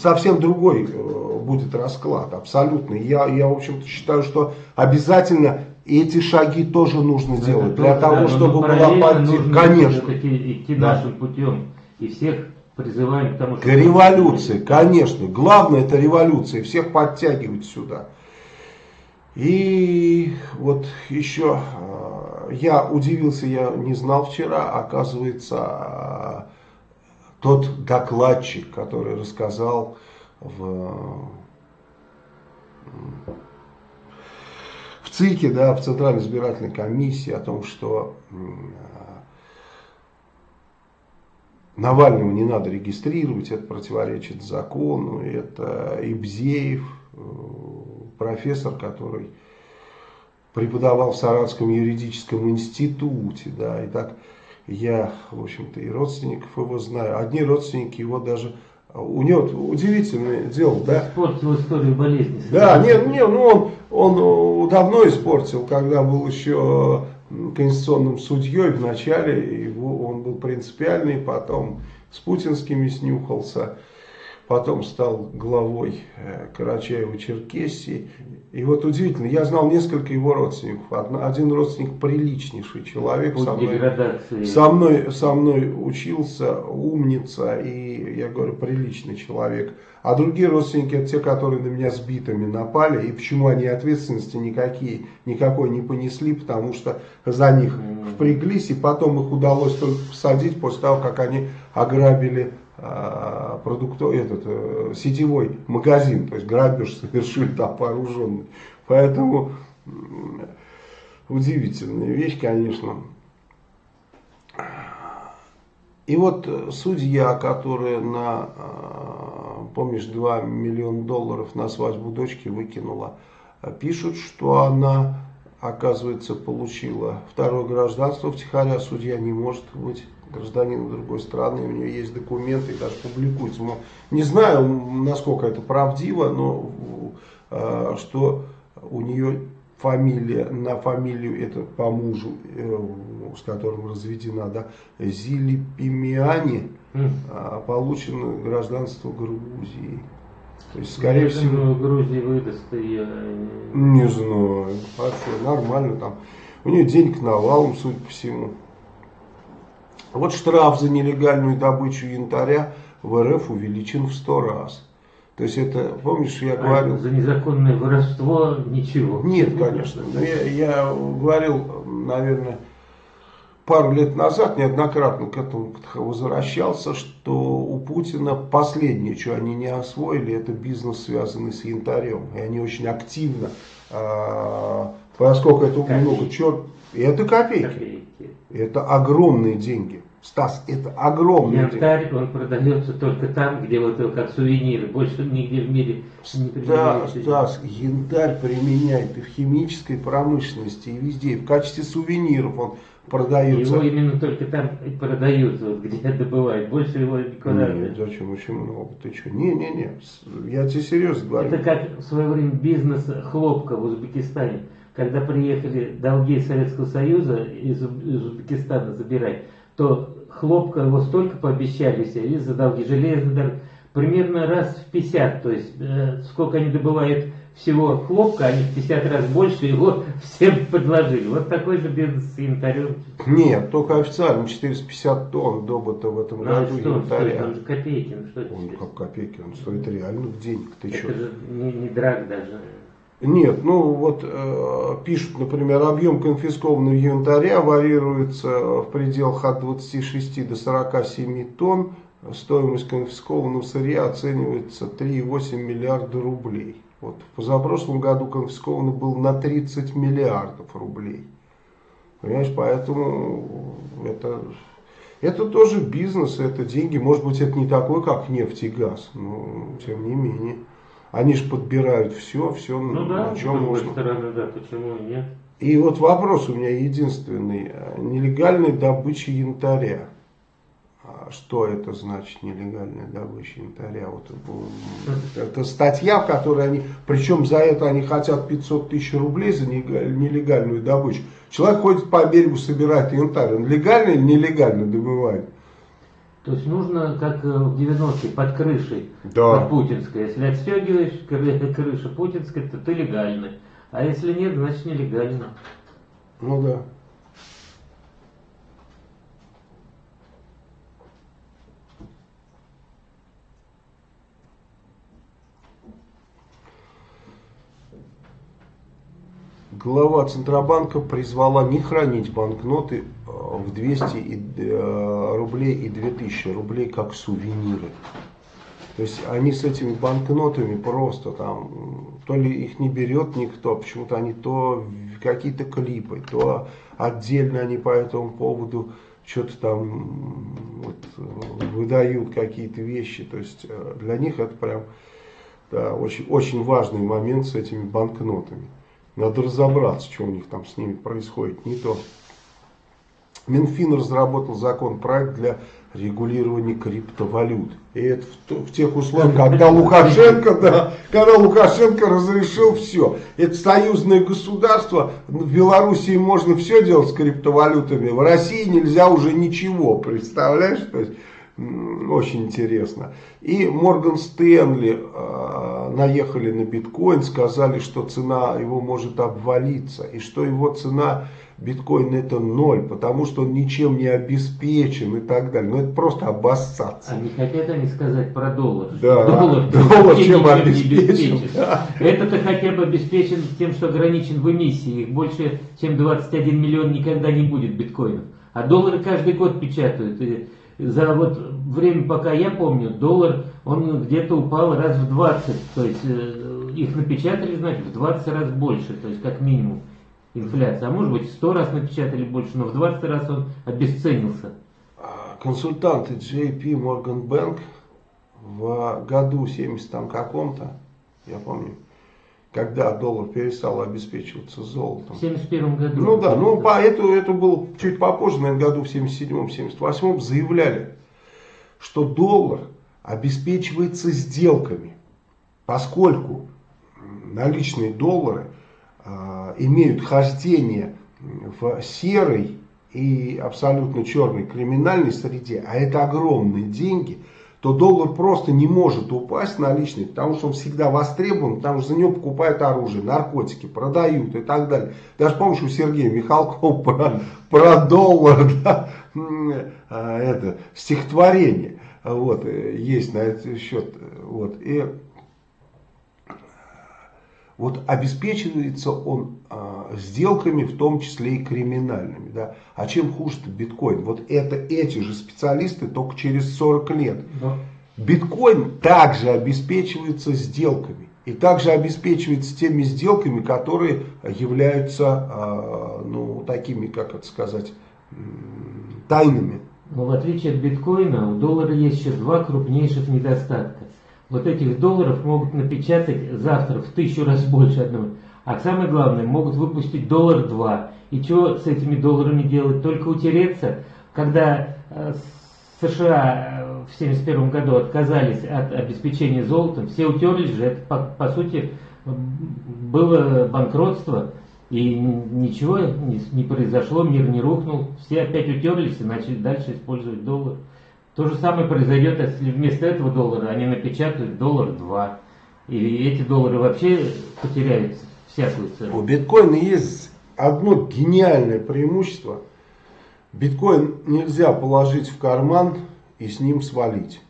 совсем другой э, будет расклад. Абсолютно. Я, я в общем-то, считаю, что обязательно эти шаги тоже нужно Это делать. Для да, того, но чтобы была партия. Конечно. идти Да. нашим путем. И всех призываем к тому, К революции, конечно. Главное это революция. Всех подтягивать сюда. И вот еще э, я удивился, я не знал вчера, оказывается, э, тот докладчик, который рассказал в, в ЦИКе, да, в Центральной избирательной комиссии о том, что Навального не надо регистрировать, это противоречит закону, это Ибзеев, э, профессор, который преподавал в Саратском юридическом институте, да, и так я, в общем-то, и родственников его знаю. Одни родственники его даже... У него удивительное дело, да? Испортил историю болезни. Да, нет, нет, ну он, он давно испортил, когда был еще конституционным судьей в начале, его, он принципиальный, потом с путинскими снюхался потом стал главой э, Карачаева-Черкесии. И вот удивительно, я знал несколько его родственников. Один родственник приличнейший человек, со мной, со, мной, со мной учился, умница, и я говорю, приличный человек. А другие родственники, это те, которые на меня с битами напали, и почему они ответственности никакие, никакой не понесли, потому что за них впряглись, и потом их удалось только посадить после того, как они ограбили а, продуктов, этот, э, сетевой магазин, то есть грабеж совершили там вооруженный. Поэтому удивительная вещь, конечно. И вот судья, которая на, а, помнишь, 2 миллиона долларов на свадьбу дочки выкинула, пишут, что она, оказывается, получила второе гражданство втихаря. Судья не может быть гражданин другой страны, у нее есть документы, и даже публикуется. Не знаю, насколько это правдиво, но э, что у нее фамилия, на фамилию, это по мужу, э, с которым разведена, да, Зили Пимиани, mm. э, получено гражданство Грузии. То есть, скорее Я всего... Думаю, Грузии выдаст ее. Не знаю, вообще нормально там. У нее денег навалом, судя по всему. Вот штраф за нелегальную добычу янтаря в РФ увеличен в 100 раз. То есть это, помнишь, я а говорил... За незаконное воровство ничего. Нет, конечно. Но я, я говорил, наверное, пару лет назад, неоднократно к этому позвращался, что у Путина последнее, что они не освоили, это бизнес, связанный с янтарем. И они очень активно, э, поскольку это копейки. много черт... Это копейки. копейки. Это огромные деньги. Стас, это огромные Янтарь, деньги. он продается только там, где вот как сувениры. Больше нигде в мире не применяется. Стас, янтарь применяет и в химической промышленности, и везде. И в качестве сувениров он продается. Его именно только там и продают, вот, где добывают. Больше его никуда. Нет, зачем? Очень много. Ты что? Не-не-не. Я тебе серьезно говорю. Это как в свое время бизнес хлопка в Узбекистане когда приехали долги Советского Союза из, Узбекистана забирать, то хлопка его столько пообещали себе из-за долги железной дороги, примерно раз в 50, то есть э, сколько они добывают всего хлопка, они в 50 раз больше его всем предложили. Вот такой же бизнес с янтарем. Нет, только официально 450 тонн добыто в этом ну, а году что янтаря. Стоит, он же копейки. Ну, что он как копейки, он стоит реальных денег. Ты Это что? же не, не драк даже. Нет, ну вот э, пишут, например, объем конфискованного янтаря варьируется в пределах от 26 до 47 тонн. Стоимость конфискованного сырья оценивается 3,8 миллиарда рублей. Вот в позапрошлом году конфисковано было на 30 миллиардов рублей. Понимаешь, поэтому это, это тоже бизнес, это деньги. Может быть, это не такой, как нефть и газ, но тем не менее. Они же подбирают все, все, ну, на да, чем можно. Стороны, да, почему нет? И вот вопрос у меня единственный. Нелегальная добыча янтаря. Что это значит нелегальная добыча янтаря? Вот это статья, в которой они, причем за это они хотят 500 тысяч рублей за нелегальную добычу. Человек ходит по берегу, собирает янтарь. Он легально или нелегально добывает? То есть нужно, как э, в 90-е, под крышей, да. под путинской. Если отстегиваешь крыша путинская, то ты легальный. А если нет, значит нелегально. Ну да. Глава Центробанка призвала не хранить банкноты э, в 200 э, рублей и 2000 рублей как сувениры. То есть они с этими банкнотами просто там, то ли их не берет никто, почему-то они то какие-то клипы, то отдельно они по этому поводу что-то там вот, выдают какие-то вещи. То есть э, для них это прям да, очень, очень важный момент с этими банкнотами. Надо разобраться, что у них там с ними происходит. Не то. Минфин разработал законопроект для регулирования криптовалют. И это в, в тех условиях, когда Лукашенко, да, когда Лукашенко разрешил все. Это союзное государство, в Белоруссии можно все делать с криптовалютами, в России нельзя уже ничего, представляешь? То есть, очень интересно. И Морган Стэнли э, наехали на биткоин, сказали, что цена его может обвалиться, и что его цена биткоин это ноль, потому что он ничем не обеспечен и так далее. Но ну, это просто обоссаться. А не хотят они сказать про доллар? Да, доллар, доллар чем обеспечен? Да. Это-то хотя бы обеспечен тем, что ограничен в эмиссии. Их больше, чем 21 миллион никогда не будет биткоинов. А доллары каждый год печатают. За вот время, пока я помню, доллар, он где-то упал раз в 20. То есть э, их напечатали, значит, в 20 раз больше, то есть как минимум инфляция. А может быть, в 100 раз напечатали больше, но в 20 раз он обесценился. Консультанты JP Morgan Bank в году 70 там каком-то, я помню, когда доллар перестал обеспечиваться золотом. В 71 году. Ну да, ну по эту, это был чуть попозже, наверное, году в 77-м, 78-м, заявляли, что доллар обеспечивается сделками, поскольку наличные доллары э, имеют хождение в серой и абсолютно черной криминальной среде, а это огромные деньги – то доллар просто не может упасть наличный, потому что он всегда востребован, потому что за него покупают оружие, наркотики, продают и так далее. Даже помнишь у Сергея Михалкова про, про доллар, да, а, это стихотворение вот, есть на этот счет. Вот, и вот обеспечивается он э, сделками, в том числе и криминальными. Да? А чем хуже биткоин? Вот это эти же специалисты только через 40 лет. Да. Биткоин также обеспечивается сделками. И также обеспечивается теми сделками, которые являются, э, ну, такими, как это сказать, тайными. Но в отличие от биткоина, у доллара есть еще два крупнейших недостатка вот этих долларов могут напечатать завтра в тысячу раз больше одного. А самое главное, могут выпустить доллар два. И что с этими долларами делать? Только утереться. Когда э, США э, в 1971 году отказались от обеспечения золотом, все утерлись же. Это, по, по сути, было банкротство. И ничего не, не произошло, мир не рухнул. Все опять утерлись и начали дальше использовать доллар. То же самое произойдет, если вместо этого доллара они напечатают доллар 2. И эти доллары вообще потеряют всякую цену. У биткоина есть одно гениальное преимущество. Биткоин нельзя положить в карман и с ним свалить.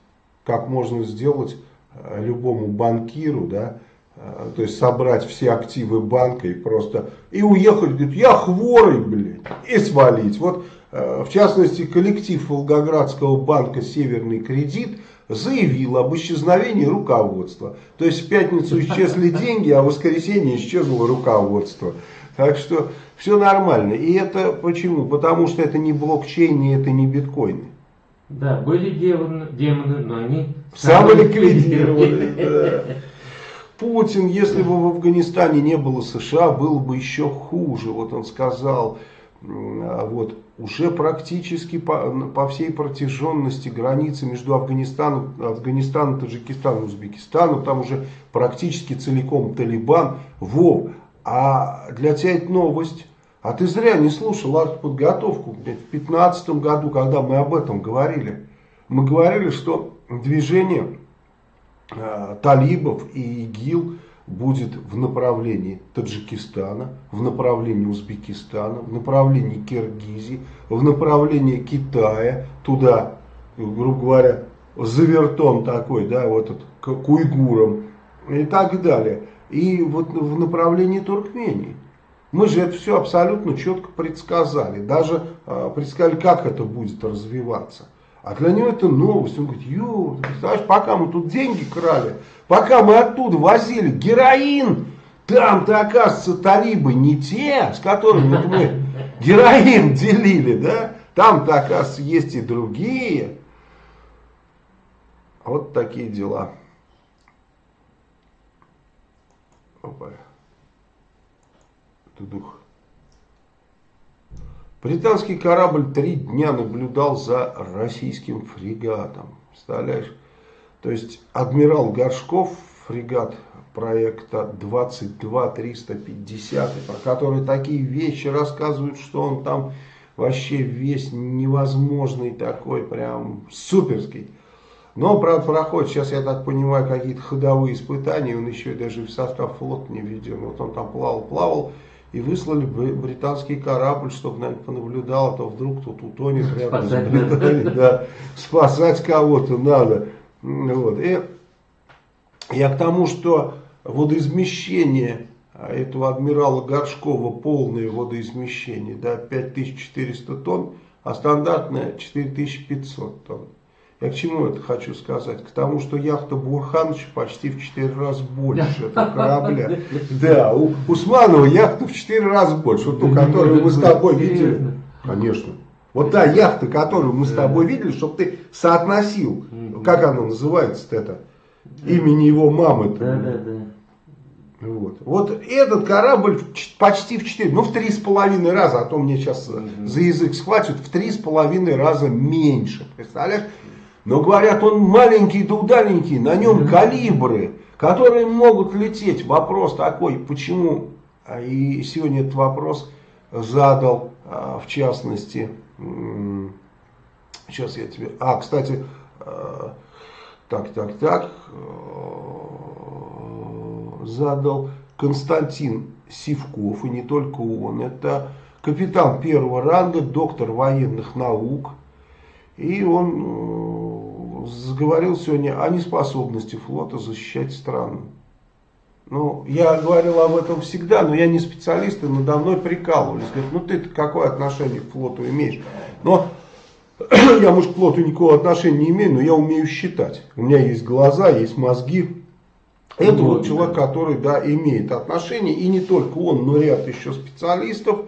Как можно сделать э, любому банкиру, да, э, то есть собрать все активы банка и просто, и уехать, говорит, я хворый, блядь, и свалить. Вот Э, в частности, коллектив Волгоградского банка «Северный кредит» заявил об исчезновении руководства. То есть в пятницу исчезли деньги, а в воскресенье исчезло руководство. Так что все нормально. И это почему? Потому что это не блокчейн и это не биткоины. Да, были демоны, демоны но они самоликвидированы. Путин, если бы в Афганистане не было США, было бы еще хуже. Вот он сказал, вот, уже практически по, по всей протяженности границы между Афганистаном, Афганистаном, Таджикистаном, Узбекистаном, там уже практически целиком Талибан. Вов, а для тебя это новость. А ты зря не слушал артподготовку в 2015 году, когда мы об этом говорили. Мы говорили, что движение э, талибов и ИГИЛ будет в направлении Таджикистана, в направлении Узбекистана, в направлении Киргизии, в направлении Китая, туда, грубо говоря, завертон такой, да, вот этот, к уйгурам и так далее. И вот в направлении Туркмении. Мы же это все абсолютно четко предсказали. Даже э, предсказали, как это будет развиваться. А для него это новость. Он говорит, ё, ты представляешь, пока мы тут деньги крали, пока мы оттуда возили героин, там-то, оказывается, талибы не те, с которыми вот мы героин делили, да? Там-то, оказывается, есть и другие. Вот такие дела. Опа. Тудух. Британский корабль три дня наблюдал за российским фрегатом. Представляешь? То есть адмирал Горшков, фрегат проекта 22350, про который такие вещи рассказывают, что он там вообще весь невозможный такой, прям суперский. Но, правда, проходит, сейчас, я так понимаю, какие-то ходовые испытания, он еще даже в состав флота не введен. Вот он там плавал, плавал, и выслали британский корабль, чтобы, наверное, понаблюдал, а то вдруг тут утонет рядом Спасать с Британией. Да, спасать кого-то надо. Вот. И я к тому, что водоизмещение этого адмирала Горшкова, полное водоизмещение, да, 5400 тонн, а стандартное 4500 тонн. Я к чему это хочу сказать? К тому, что яхта Бурхановича почти в 4 раза больше этого корабля. Да, у Усманова яхта в 4 раза больше. Вот ту, которую мы с тобой видели. Конечно. Вот та яхта, которую мы с тобой видели, чтобы ты соотносил, как она называется-то это, имени его мамы. Да, да, да. Вот. вот этот корабль почти в 4, ну в три с половиной раза, а то мне сейчас за язык схватят, в три с половиной раза меньше. Представляешь? Но говорят, он маленький да удаленький, на нем калибры, которые могут лететь. Вопрос такой, почему? А, и сегодня этот вопрос задал, а, в частности, сейчас я тебе... А, кстати, а, так, так, так, задал Константин Сивков, и не только он, это капитан первого ранга, доктор военных наук, и он заговорил сегодня о неспособности флота защищать страну. Ну, я говорил об этом всегда, но я не специалист, и надо мной прикалывались. Говорят, ну ты какое отношение к флоту имеешь? Но я, может, к флоту никакого отношения не имею, но я умею считать. У меня есть глаза, есть мозги. Это вот, вот человек, который, да, имеет отношение, и не только он, но ряд еще специалистов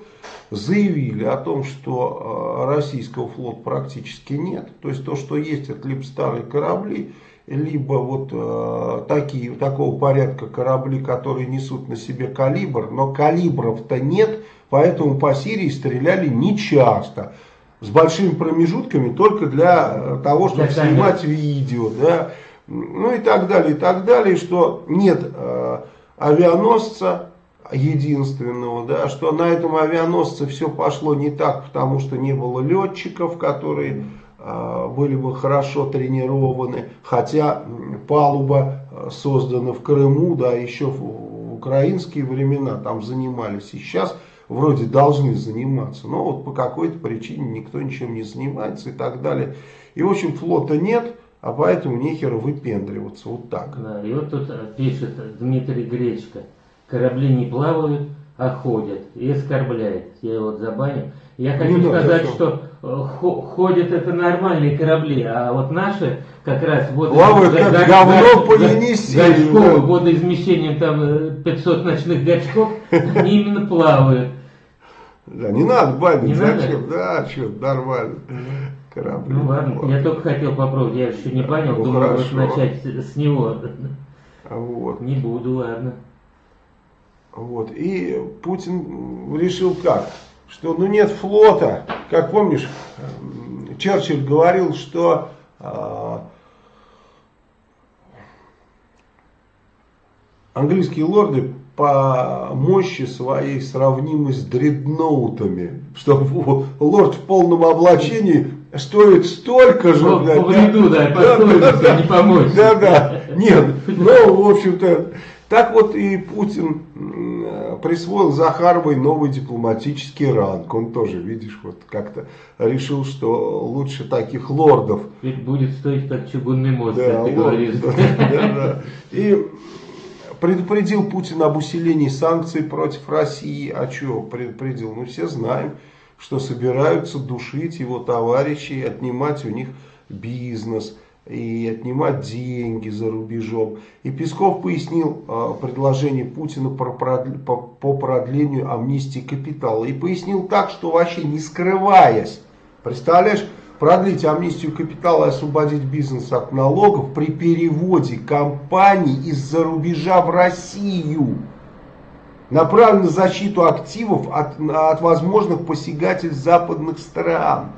заявили о том, что э, российского флота практически нет. То есть то, что есть, это либо старые корабли, либо вот э, такие, такого порядка корабли, которые несут на себе калибр, но калибров-то нет, поэтому по Сирии стреляли нечасто. С большими промежутками только для э, того, чтобы для снимать видео. Да? Ну и так далее, и так далее, что нет э, авианосца, единственного, да, что на этом авианосце все пошло не так, потому что не было летчиков, которые э, были бы хорошо тренированы, хотя палуба а, создана в Крыму, да, еще в украинские времена там занимались, и сейчас вроде должны заниматься, но вот по какой-то причине никто ничем не занимается и так далее. И в общем флота нет, а поэтому нехер выпендриваться, вот так. Да, и вот тут пишет Дмитрий Гречко корабли не плавают, а ходят и оскорбляет. Я его вот забанил. Я хочу ну, сказать, да, что э, ходят это нормальные корабли, а вот наши как раз вот плавают как га говно по Енисею. Водоизмещением там 500 э, ночных гачков, они именно плавают. Да, не надо банить, зачем? Да, что, нормально. Корабли. Ну ладно, плавают. я только хотел попробовать, я еще не понял, ну, думаю, вот начать с него. Вот. Не буду, ладно. Вот. И Путин решил как? Что ну нет флота. Как помнишь, Черчилль говорил, что э, английские лорды по мощи своей сравнимы с дредноутами. Что лорд в полном облачении стоит столько же. Ну, по вреду, да, да, да, да, не помочь. Да, да. Нет, ну, в общем-то, так вот и Путин присвоил Захаровой новый дипломатический ранг. Он тоже, видишь, вот как-то решил, что лучше таких лордов. Ведь будет стоить как чугунный мост, да, как ты лорд, говоришь. Да, да, да. И предупредил Путин об усилении санкций против России. А что предупредил? Мы все знаем, что собираются душить его товарищей, отнимать у них бизнес и отнимать деньги за рубежом. И Песков пояснил э, предложение Путина по продлению амнистии капитала. И пояснил так, что вообще не скрываясь, представляешь, продлить амнистию капитала и освободить бизнес от налогов при переводе компаний из-за рубежа в Россию. Направлен на защиту активов от, от возможных посягательств западных стран.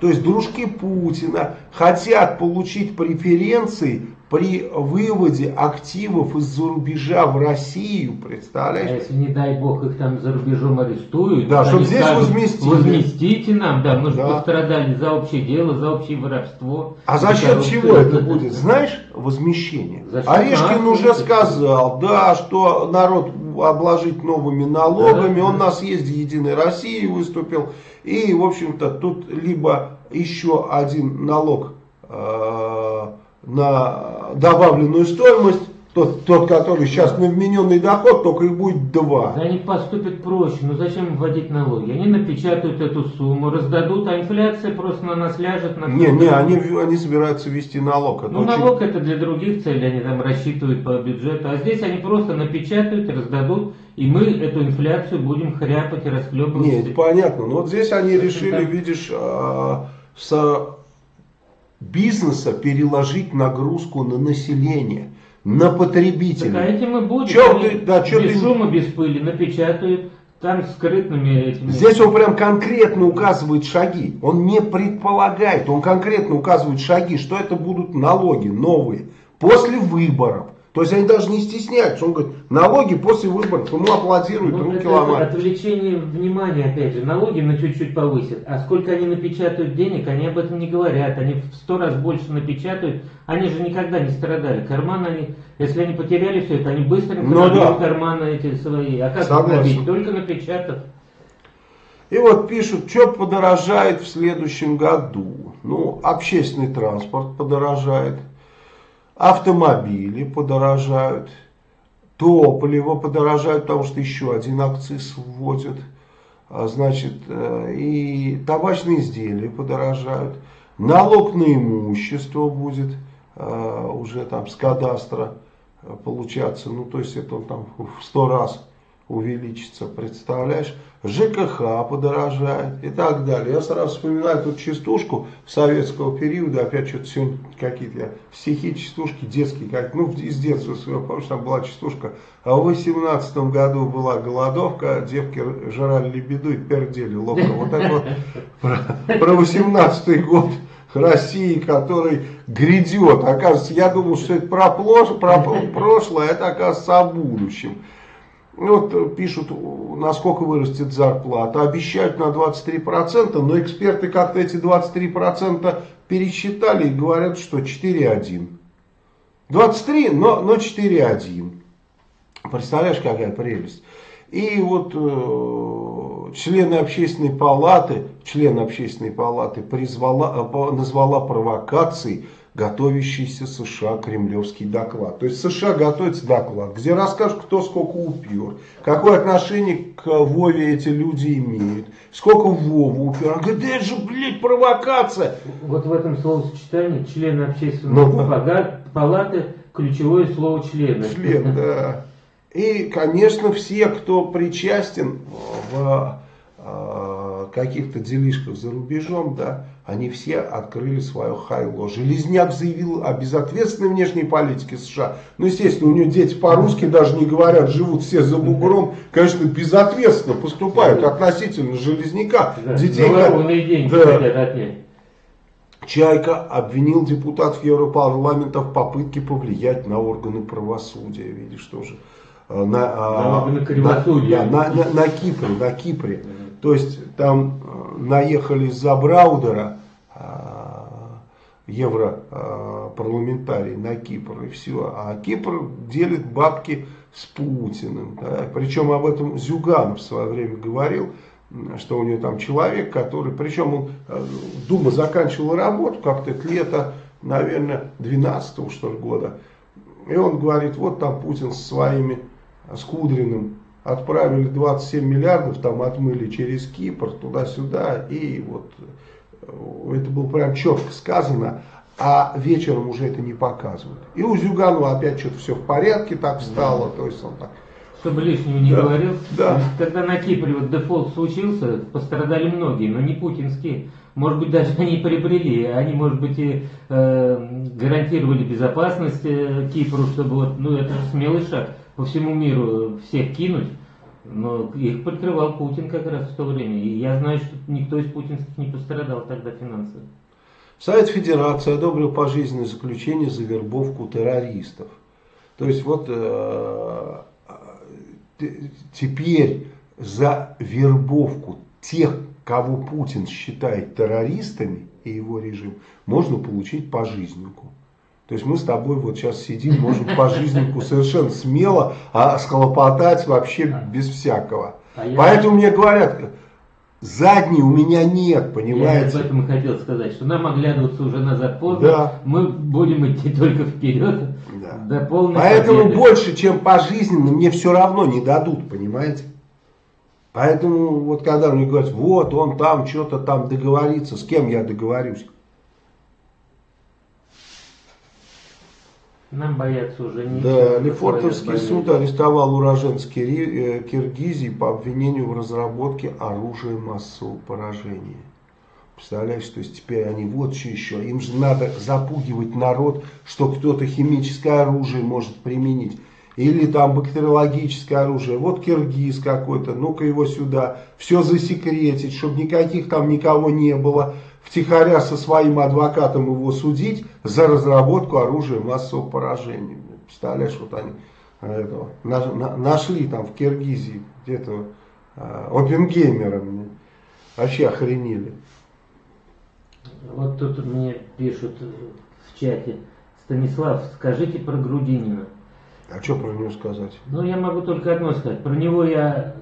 То есть дружки Путина хотят получить преференции при выводе активов из-за рубежа в Россию, представляешь? А если, не дай бог, их там за рубежом арестуют, да, чтобы здесь скажут, возместили. Возместите нам, да, мы же да. пострадали за общее дело, за общее воровство. А за счет чего это будет? Знаешь, возмещение. Орешкин уже сказал, да, что народ обложить новыми налогами, он на съезде Единой России выступил, и, в общем-то, тут либо еще один налог э, на добавленную стоимость, тот, тот, который сейчас на вмененный доход, только и будет два. Да они поступят проще, ну зачем вводить налоги? Они напечатают эту сумму, раздадут, а инфляция просто на нас ляжет. На не, не, они, они собираются ввести налог. Это ну очень... налог это для других целей, они там рассчитывают по бюджету, а здесь они просто напечатают, раздадут, и мы эту инфляцию будем хряпать и расхлебывать. Нет, понятно, но вот здесь они решили, видишь, а, с бизнеса переложить нагрузку на население, на потребителей. Так а этим и будет. Че ты, да, че без ты... шума, без пыли напечатают там скрытными этими... Здесь он прям конкретно указывает шаги. Он не предполагает, он конкретно указывает шаги, что это будут налоги новые после выборов. То есть они даже не стесняются. Он говорит, налоги после выборов, ему аплодируют, ну, руки ломают. Отвлечение внимания, опять же, налоги на чуть-чуть повысят. А сколько они напечатают денег, они об этом не говорят. Они в сто раз больше напечатают. Они же никогда не страдали. Карманы они, если они потеряли все это, они быстренько ну, да. карманы эти свои. А как Согласен. Только напечатав. И вот пишут, что подорожает в следующем году. Ну, общественный транспорт подорожает автомобили подорожают, топливо подорожает, потому что еще один акциз вводят, а, значит, э, и табачные изделия подорожают, налог на имущество будет э, уже там с кадастра э, получаться, ну то есть это он там в сто раз увеличится, представляешь? ЖКХ подорожает и так далее. Я сразу вспоминаю тут частушку советского периода, опять что-то сегодня какие-то стихи, частушки детские, как, ну из детства своего, помнишь, там была частушка, а в 18 году была голодовка, девки жрали лебеду и пердели ловко. Вот это вот про, 18 год. России, который грядет. Оказывается, я думал, что это про, про прошлое, а это оказывается о будущем. Ну, вот э, пишут, насколько вырастет зарплата. Обещают на 23%, но эксперты как-то эти 23% пересчитали и говорят, что 4,1. 23, но, но 4,1. Представляешь, какая прелесть. И вот э, члены общественной палаты, член общественной палаты призвала, э, назвала провокацией готовящийся США кремлевский доклад. То есть США готовится доклад, где расскажут, кто сколько упер, какое отношение к Вове эти люди имеют, сколько Вову упер. Он говорит, да это же, блядь, провокация. Вот в этом словосочетании члены общественной ну, да. палаты ключевое слово члены. Член, да. И, конечно, все, кто причастен в э, каких-то делишках за рубежом, да, они все открыли свое хайло. Железняк заявил о безответственной внешней политике США. Ну, естественно, у него дети по-русски даже не говорят, живут все за бугром. Конечно, безответственно поступают относительно Железняка. Да, детей, деньги да. Чайка обвинил депутатов Европарламента в попытке повлиять на органы правосудия. Видишь, тоже. Э, на, а, на, на, да, на, на, на Кипре, на Кипре. То есть там э, наехали за Браудера, европарламентарий на Кипр и все. А Кипр делит бабки с Путиным. Да? Причем об этом Зюганов в свое время говорил, что у него там человек, который, причем он, э, Дума заканчивала работу как-то лето, наверное, 12 что ли года. И он говорит, вот там Путин со своими, с Кудриным отправили 27 миллиардов, там отмыли через Кипр, туда-сюда, и вот это было прям четко сказано, а вечером уже это не показывают. И у Зюганова опять что-то все в порядке так стало, то есть он так чтобы лишнего не да, говорил. Да. Когда на Кипре вот дефолт случился, пострадали многие, но не путинские. Может быть, даже они приобрели, они, может быть, и э, гарантировали безопасность э, Кипру, чтобы вот, ну это же смелый шаг по всему миру всех кинуть. Но их прикрывал Путин как раз в то время. И я знаю, что никто из путинских не пострадал тогда финансово. Совет Федерации одобрил пожизненное заключение за вербовку террористов. То есть вот э, теперь за вербовку тех, кого Путин считает террористами и его режим, можно получить пожизненку. То есть мы с тобой вот сейчас сидим, можем пожизненку совершенно смело а схлопотать вообще без всякого. А Поэтому мне говорят, задней у меня нет, понимаете? Я об этом и хотел сказать, что нам оглядываться уже назад поздно, да. мы будем идти только вперед да. до полной Поэтому победы. больше, чем пожизненно, мне все равно не дадут, понимаете? Поэтому вот когда мне говорят, вот он там что-то там договорится, с кем я договорюсь? Нам бояться уже нечего. Да, Лефортовский суд арестовал уроженца э, Киргизии по обвинению в разработке оружия массового поражения. Представляешь, то есть теперь они вот что еще. Им же надо запугивать народ, что кто-то химическое оружие может применить. Или там бактериологическое оружие. Вот киргиз какой-то, ну-ка его сюда. Все засекретить, чтобы никаких там никого не было втихаря со своим адвокатом его судить за разработку оружия массового поражения. Представляешь, вот они э, этого, на, на, нашли там в Киргизии где-то э, опенгеймера. Вообще охренели. Вот тут мне пишут в чате. Станислав, скажите про Грудинина. А что про него сказать? Ну, я могу только одно сказать. Про него я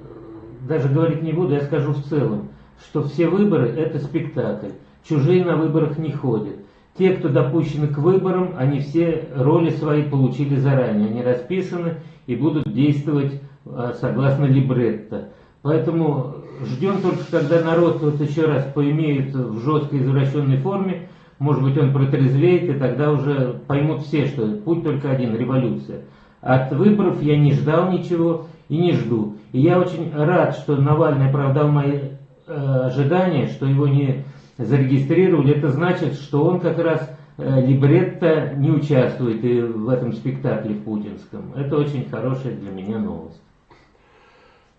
даже говорить не буду, я скажу в целом, что все выборы это спектакль. Чужие на выборах не ходят. Те, кто допущены к выборам, они все роли свои получили заранее. Они расписаны и будут действовать а, согласно либретто. Поэтому ждем только, когда народ вот еще раз поимеет в жесткой извращенной форме, может быть он протрезвеет, и тогда уже поймут все, что путь только один – революция. От выборов я не ждал ничего и не жду. И я очень рад, что Навальный оправдал мои э, ожидания, что его не зарегистрировали, это значит, что он как раз э, либретто не участвует и в этом спектакле путинском. Это очень хорошая для меня новость.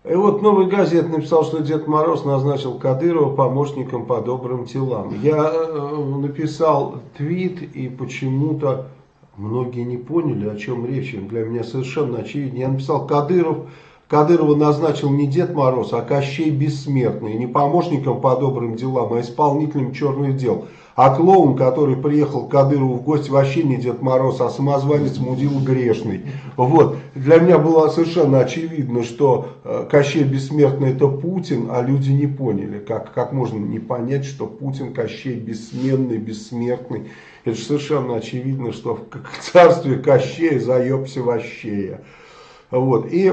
И вот Новый газет написал, что Дед Мороз назначил Кадырова помощником по добрым телам. Я э, написал твит и почему-то многие не поняли, о чем речь. Для меня совершенно очевидно. Я написал Кадыров Кадырова назначил не Дед Мороз, а Кощей Бессмертный. Не помощником по добрым делам, а исполнителем черных дел. А клоун, который приехал к Кадырову в гости, вообще не Дед Мороз, а самозванец Мудил Грешный. Вот. Для меня было совершенно очевидно, что э, Кощей Бессмертный это Путин, а люди не поняли. Как, как можно не понять, что Путин Кощей Бессменный, Бессмертный. Это же совершенно очевидно, что в царстве Кощея заебся вощея. Вот. И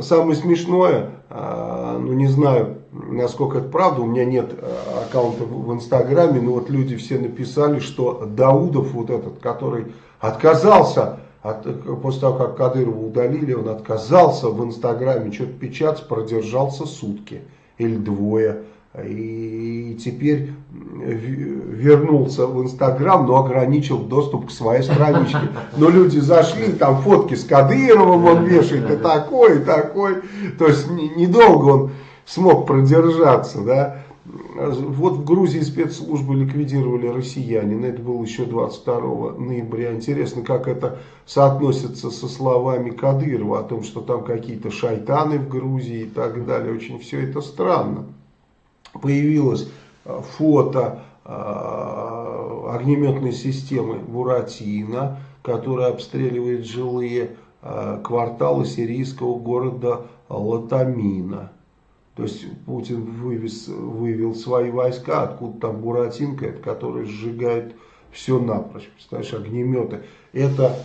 самое смешное, а, ну не знаю, насколько это правда, у меня нет а, аккаунта в Инстаграме, но вот люди все написали, что Даудов, вот этот, который отказался, от, после того, как Кадырова удалили, он отказался в Инстаграме что-то печатать, продержался сутки или двое. И теперь вернулся в Инстаграм, но ограничил доступ к своей страничке. Но люди зашли, там фотки с Кадыровым он вешает, и такой, и такой. То есть недолго он смог продержаться, да. Вот в Грузии спецслужбы ликвидировали россиянина, это было еще 22 ноября. Интересно, как это соотносится со словами Кадырова о том, что там какие-то шайтаны в Грузии и так далее. Очень все это странно появилось э, фото э, огнеметной системы Буратино, которая обстреливает жилые э, кварталы сирийского города Латамина. То есть Путин вывез, вывел свои войска, откуда там Буратинка, который сжигает все напрочь. Представляешь, огнеметы. Это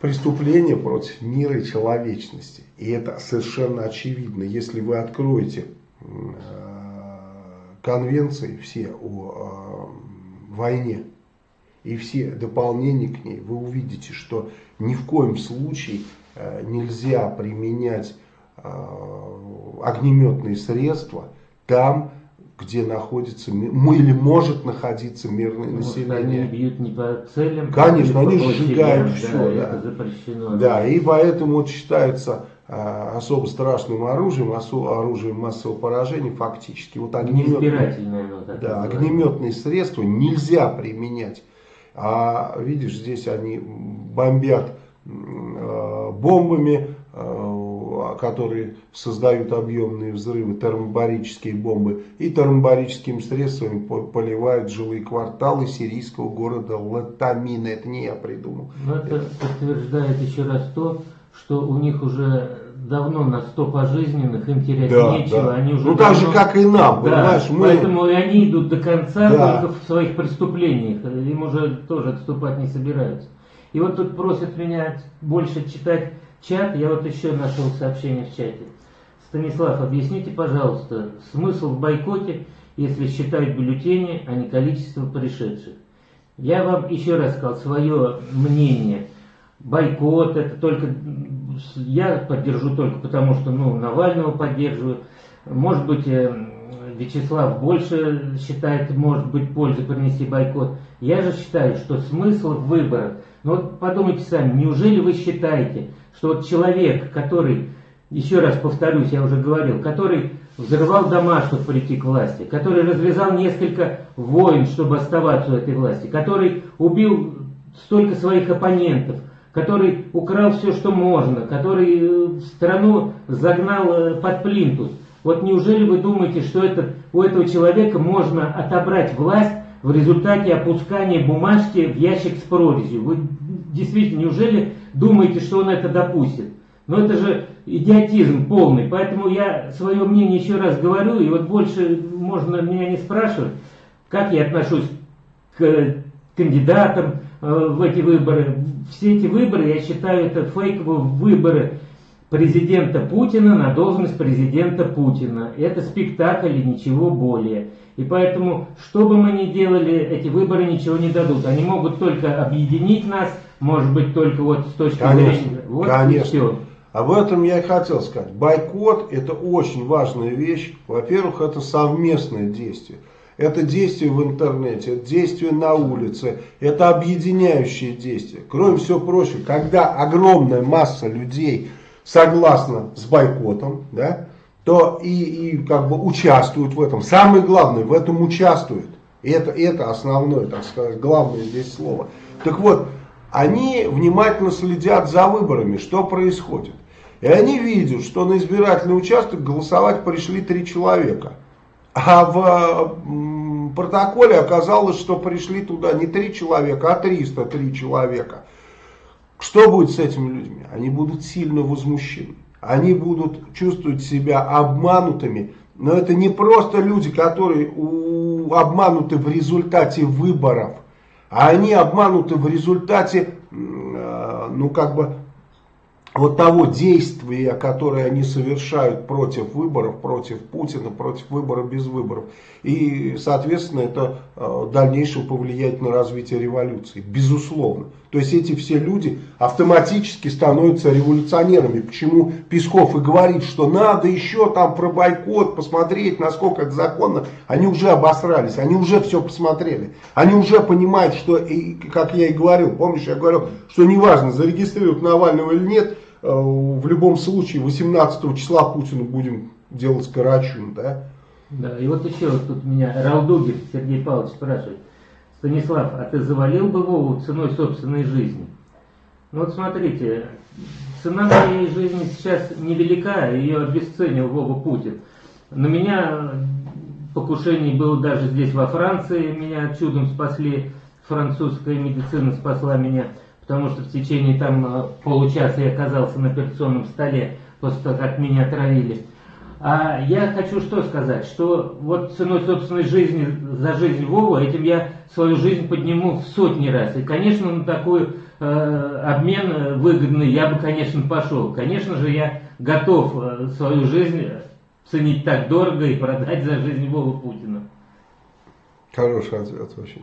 преступление против мира и человечности. И это совершенно очевидно. Если вы откроете конвенции все о э, войне и все дополнения к ней, вы увидите, что ни в коем случае э, нельзя применять э, огнеметные средства там, где находится или может находиться мирное Может, население. Они бьют не по целям. Конечно, они сжигают площадям, все, да, да. Да, и поэтому вот считается особо страшным оружием, осо- оружием массового поражения фактически. Вот огнеметные, да, огнеметные средства нельзя применять. А видишь, здесь они бомбят э, бомбами, э, которые создают объемные взрывы, термобарические бомбы, и термобарическими средствами по- поливают жилые кварталы сирийского города Латамина. Это не я придумал. Но это подтверждает еще раз то, что у них уже давно на 100 пожизненных, им терять Да, нечего. да. Они уже Ну так же, давно- как и нам, Да, понимаешь, мы... Поэтому они идут до конца Да. только в своих преступлениях. Им уже тоже отступать не собираются. И вот тут просят меня больше читать чат. Я вот еще нашел сообщение в чате. Станислав, объясните, пожалуйста, смысл в бойкоте, если считают бюллетени, а не количество пришедших. Я вам еще раз сказал свое мнение. Бойкот это только я поддержу только потому, что ну, Навального поддерживаю. Может быть, э, Вячеслав больше считает, может быть, пользы принести бойкот. Я же считаю, что смысл в выборах. Ну вот подумайте сами, неужели вы считаете, что вот человек, который, еще раз повторюсь, я уже говорил, который взрывал дома, чтобы прийти к власти, который развязал несколько войн, чтобы оставаться у этой власти, который убил столько своих оппонентов, который украл все, что можно, который э, страну загнал э, под плинтус. Вот неужели вы думаете, что это, у этого человека можно отобрать власть в результате опускания бумажки в ящик с прорезью? Вы действительно, неужели думаете, что он это допустит? Но это же идиотизм полный, поэтому я свое мнение еще раз говорю, и вот больше можно меня не спрашивать, как я отношусь к кандидатам э, в эти выборы. Все эти выборы, я считаю, это фейковые выборы президента Путина на должность президента Путина. Это спектакль и ничего более. И поэтому, что бы мы ни делали, эти выборы ничего не дадут. Они могут только объединить нас, может быть, только вот с точки Конечно, зрения... Вот конечно. всё. Об этом я и хотел сказать. Бойкот это очень важная вещь. Во-первых, это совместное действие. Это действие в интернете, это действие на улице, это объединяющее действие. Кроме всего прочего, когда огромная масса людей согласна с бойкотом, да, то и, и как бы участвуют в этом. Самое главное, в этом участвуют. И это, это основное, так сказать, главное здесь слово. Так вот, они внимательно следят за выборами, что происходит. И они видят, что на избирательный участок голосовать пришли три человека. А в протоколе оказалось, что пришли туда не три человека, а 303 человека. Что будет с этими людьми? Они будут сильно возмущены. Они будут чувствовать себя обманутыми. Но это не просто люди, которые обмануты в результате выборов. А они обмануты в результате, э, ну как бы, вот того действия, которое они совершают против выборов, против Путина, против выбора без выборов. И, соответственно, это в дальнейшем повлияет на развитие революции. Безусловно. То есть эти все люди автоматически становятся революционерами. Почему Песков и говорит, что надо еще там про бойкот посмотреть, насколько это законно. Они уже обосрались, они уже все посмотрели. Они уже понимают, что, и, как я и говорил, помнишь, я говорил, что неважно, зарегистрировать Навального или нет, э, в любом случае 18 числа Путину будем делать карачун, да? Да, и вот еще вот тут меня Ралдугин Сергей Павлович спрашивает. Станислав, а ты завалил бы Вову ценой собственной жизни? Ну вот смотрите, цена моей жизни сейчас невелика, ее обесценил Вова Путин. На меня покушений было даже здесь во Франции, меня чудом спасли, французская медицина спасла меня, потому что в течение там э, получаса я оказался на операционном столе после того, как меня отравили. А я хочу что сказать, что вот ценой собственной жизни за жизнь Вовы, этим я свою жизнь подниму в сотни раз. И, конечно, на такой э, обмен э, выгодный я бы, конечно, пошел. Конечно же, я готов э, свою жизнь ценить так дорого и продать за жизнь Вовы Путина. Хороший ответ очень.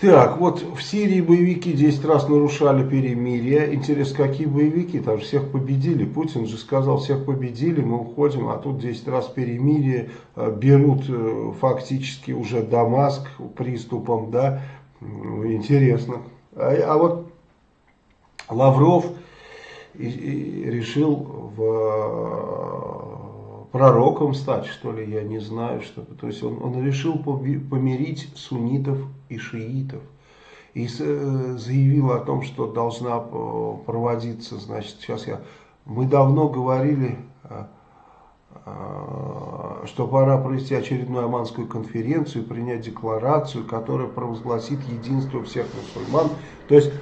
Так, вот в Сирии боевики 10 раз нарушали перемирие. Интересно, какие боевики? Там же всех победили. Путин же сказал, всех победили, мы уходим, а тут 10 раз перемирие. Э, берут э, фактически уже Дамаск приступом, да. Интересно. А, а вот Лавров решил в пророком стать, что ли, я не знаю, что То есть он, он решил помирить суннитов и шиитов. И э, заявил о том, что должна э, проводиться, значит, сейчас я... Мы давно говорили, э, что пора провести очередную Аманскую конференцию, принять декларацию, которая провозгласит единство всех мусульман, то есть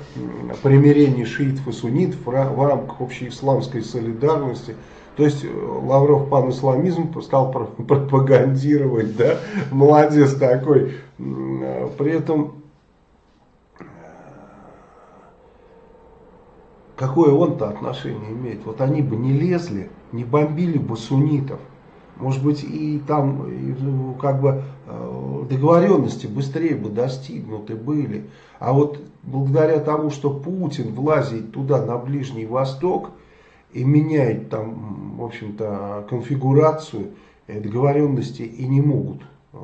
примирение шиитов и суннитов в рамках общей исламской солидарности – то есть э, Лавров пан-исламизм стал пропагандировать, да, молодец такой. Э, при этом, э, какое он-то отношение имеет? Вот они бы не лезли, не бомбили бы суннитов. Может быть, и там ну, как бы договоренности быстрее бы достигнуты были. А вот благодаря тому, что Путин влазит туда, на Ближний Восток, и меняет там, в общем-то, конфигурацию договоренности и не могут э,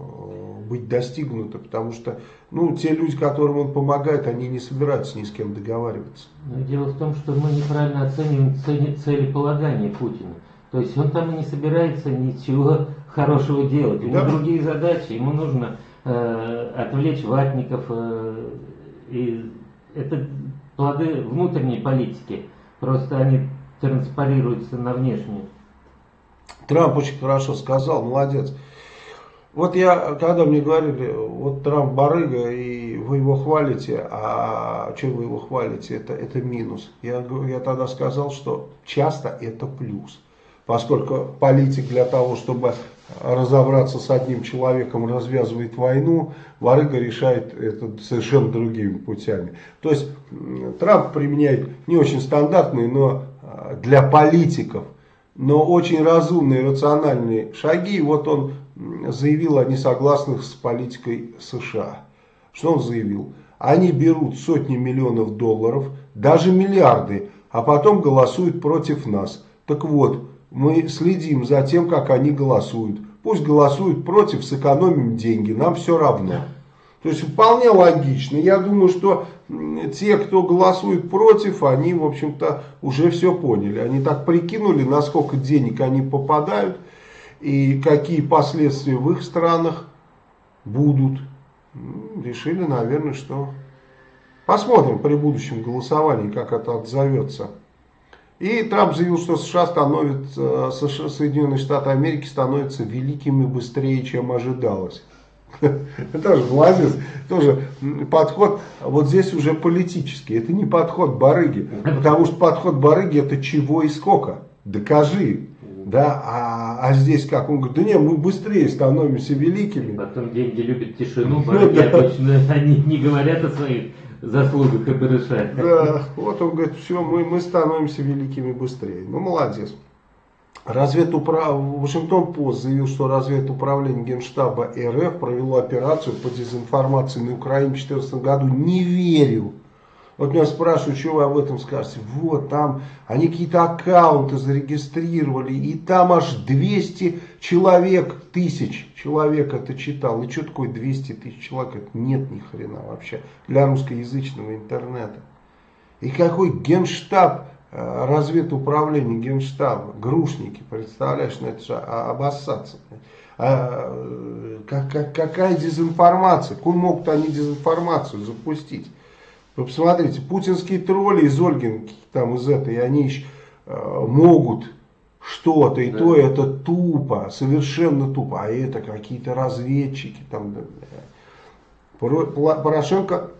быть достигнуты, потому что, ну, те люди, которым он помогает, они не собираются ни с кем договариваться. Но дело в том, что мы неправильно оцениваем цели, целеполагание Путина. То есть он там и не собирается ничего хорошего делать. У него да. другие задачи. Ему нужно э, отвлечь ватников. Э, и это плоды внутренней политики. Просто они транспарируется на внешнюю. Трамп очень хорошо сказал, молодец. Вот я, когда мне говорили, вот Трамп барыга, и вы его хвалите, а что вы его хвалите, это, это минус. Я, я тогда сказал, что часто это плюс. Поскольку политик для того, чтобы разобраться с одним человеком, развязывает войну, Варыга решает это совершенно другими путями. То есть Трамп применяет не очень стандартные, но для политиков, но очень разумные, рациональные шаги. Вот он заявил о несогласных с политикой США. Что он заявил? Они берут сотни миллионов долларов, даже миллиарды, а потом голосуют против нас. Так вот, мы следим за тем, как они голосуют. Пусть голосуют против, сэкономим деньги, нам все равно. То есть вполне логично. Я думаю, что те, кто голосует против, они, в общем-то, уже все поняли. Они так прикинули, насколько денег они попадают и какие последствия в их странах будут. Решили, наверное, что... Посмотрим при будущем голосовании, как это отзовется. И Трамп заявил, что США становятся, США, Соединенные Штаты Америки становятся великими быстрее, чем ожидалось. Тоже молодец. Тоже подход, вот здесь уже политический. Это не подход барыги. Потому что подход барыги это чего и сколько. Докажи. Да, а, а здесь как? Он говорит, да нет, мы быстрее становимся великими. Потом деньги любят тишину, барыги обычно они не говорят о своих заслугах и барышах. Да, вот он говорит, все, мы, мы становимся великими быстрее. Ну, молодец. Разведуправ... Вашингтон Пост заявил, что разведуправление Генштаба РФ провело операцию по дезинформации на Украине в 2014 году. Не верю. Вот меня спрашивают, что вы об этом скажете. Вот там они какие-то аккаунты зарегистрировали, и там аж 200 человек, тысяч человек это читал. И что такое 200 тысяч человек? Это нет ни хрена вообще для русскоязычного интернета. И какой генштаб разведуправление Генштаба, грушники, представляешь, ну это же обоссаться. А, э, как, как, какая дезинформация? Куда могут они дезинформацию запустить? Вы посмотрите, путинские тролли из Ольгинки, там из этой, они еще э, могут что-то, и да. то это тупо, совершенно тупо, а это какие-то разведчики. Там, Порошенко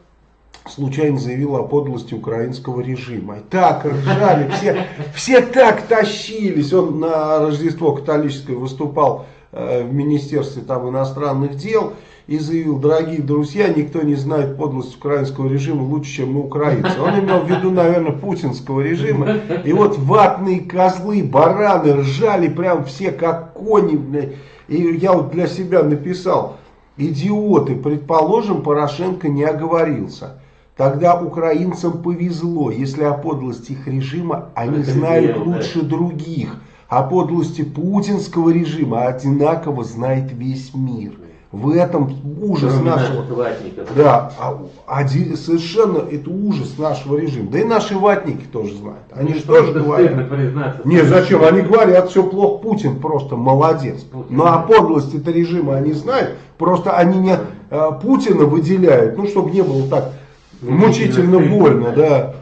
случайно заявил о подлости украинского режима. И так ржали, все, все так тащились. Он на Рождество католическое выступал э, в Министерстве там, иностранных дел и заявил, дорогие друзья, никто не знает подлость украинского режима лучше, чем мы украинцы. Он имел в виду, наверное, путинского режима. И вот ватные козлы, бараны ржали прям все как кони. И я вот для себя написал, Идиоты, предположим, Порошенко не оговорился. Тогда украинцам повезло, если о подлости их режима они Это знают верно, лучше других. О подлости путинского режима одинаково знает весь мир. В этом ужас Кроме нашего... ватников. Да, а, один- совершенно это ужас нашего режима. Да и наши ватники тоже знают. Они Ну, же тоже говорят. Не, зачем? Они говорят, все плохо, Путин просто молодец. Путин, Но о да. подлости это режима они знают. Просто они не э, Путина выделяют, ну, чтобы не было так Мучительно больно, да. да.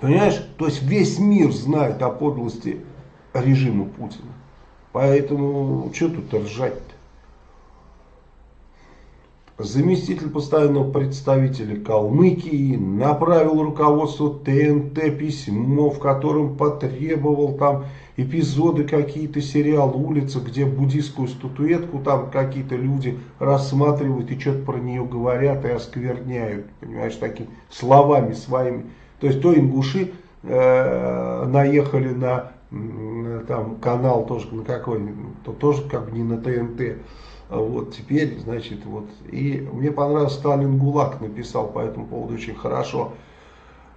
Понимаешь? То есть весь мир знает о подлости режима Путина. Поэтому что тут ржать-то? Заместитель постоянного представителя Калмыкии направил руководству ТНТ письмо, в котором потребовал там эпизоды какие-то сериал «Улица», где буддийскую статуэтку там какие-то люди рассматривают и что-то про нее говорят и оскверняют, понимаешь, такими словами своими. То есть то ингуши э, наехали на там канал тоже на какой, то тоже как бы не на ТНТ. Вот теперь, значит, вот. И мне понравился Сталин ГУЛАГ написал по этому поводу очень хорошо.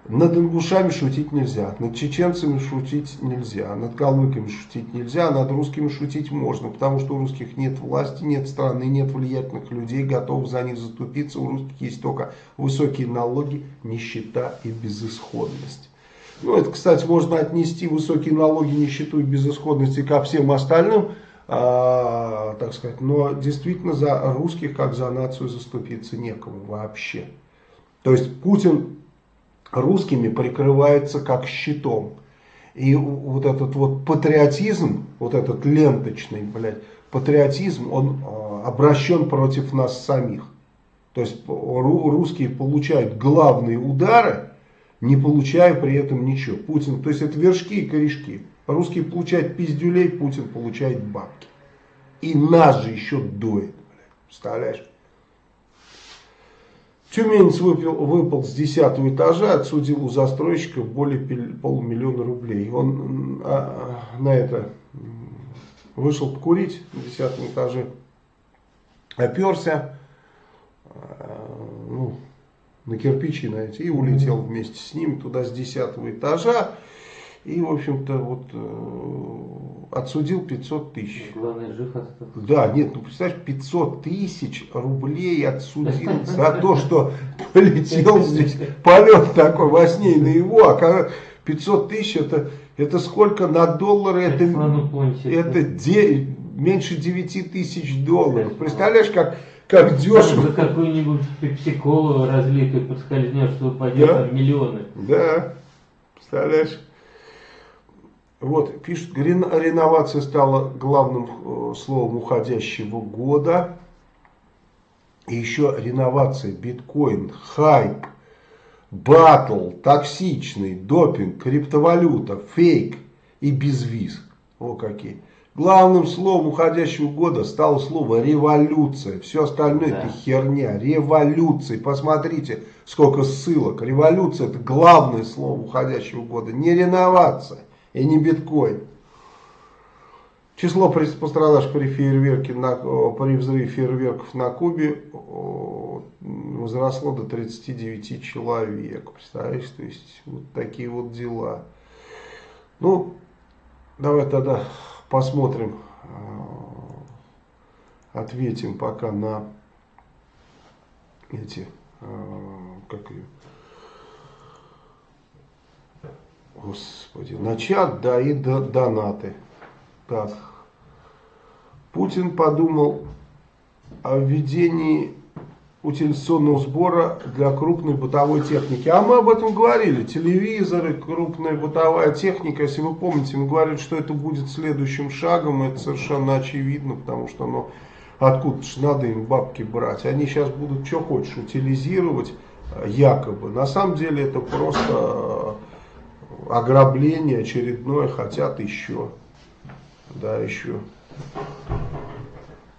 Над ингушами шутить нельзя, над чеченцами шутить нельзя, над калмыками шутить нельзя, над русскими шутить можно, потому что у русских нет власти, нет страны, нет влиятельных людей, готовых за них заступиться. У русских есть только высокие налоги, нищета и безысходность. Ну, это, кстати, можно отнести высокие налоги, нищету и безысходности ко всем остальным, а, так сказать, но действительно за русских, как за нацию, заступиться некому вообще. То есть Путин русскими прикрывается как щитом. И вот этот вот патриотизм, вот этот ленточный, блядь, патриотизм, он э, обращен против нас самих. То есть ру- русские получают главные удары, не получая при этом ничего. Путин, то есть это вершки и корешки. Русские получают пиздюлей, Путин получает бабки. И нас же еще дует. блядь. Представляешь? Тюменец выпил, выпал с 10 этажа, отсудил у застройщика более полумиллиона рублей. Он а, а, на это вышел покурить на 10 этаже, оперся а, ну, на кирпичи на эти и улетел вместе с ним туда с 10 этажа. И, в общем-то, вот э, отсудил 500 тысяч. Главное, жив остался. Да, нет, ну представляешь, 500 тысяч рублей отсудил за то, что полетел здесь, полет такой во сне и наяву, а когда 500 тысяч это, это сколько на доллары, это, это де- меньше 9 тысяч долларов. Представляешь, как, как дешево. За какую-нибудь пепсиколу разлитую подскользнешь, что упадет Да. миллионы. Да, представляешь. Вот, пишут, рен- реновация стала главным э, словом уходящего года. И еще реновация, биткоин, хайп, батл, токсичный, допинг, криптовалюта, фейк и безвиз. О какие. Главным словом уходящего года стало слово революция. Все остальное Да. это херня. Революция. Посмотрите, сколько ссылок. Революция это главное слово уходящего года. Не реновация и не биткоин. Число пострадавших при фейерверке на, при взрыве фейерверков на Кубе возросло до 39 человек. Представляешь, то есть вот такие вот дела. Ну, давай тогда посмотрим, э, ответим пока на эти, э, как ее, господи, на чат, да, и до- донаты. Так, Путин подумал о введении утилизационного сбора для крупной бытовой техники. А мы об этом говорили. Телевизоры, крупная бытовая техника. Если вы помните, мы говорили, что это будет следующим шагом. Это совершенно очевидно, потому что оно откуда ж надо им бабки брать. Они сейчас будут что хочешь утилизировать э, якобы. На самом деле это просто э, ограбление очередное. Хотят еще. Да, еще.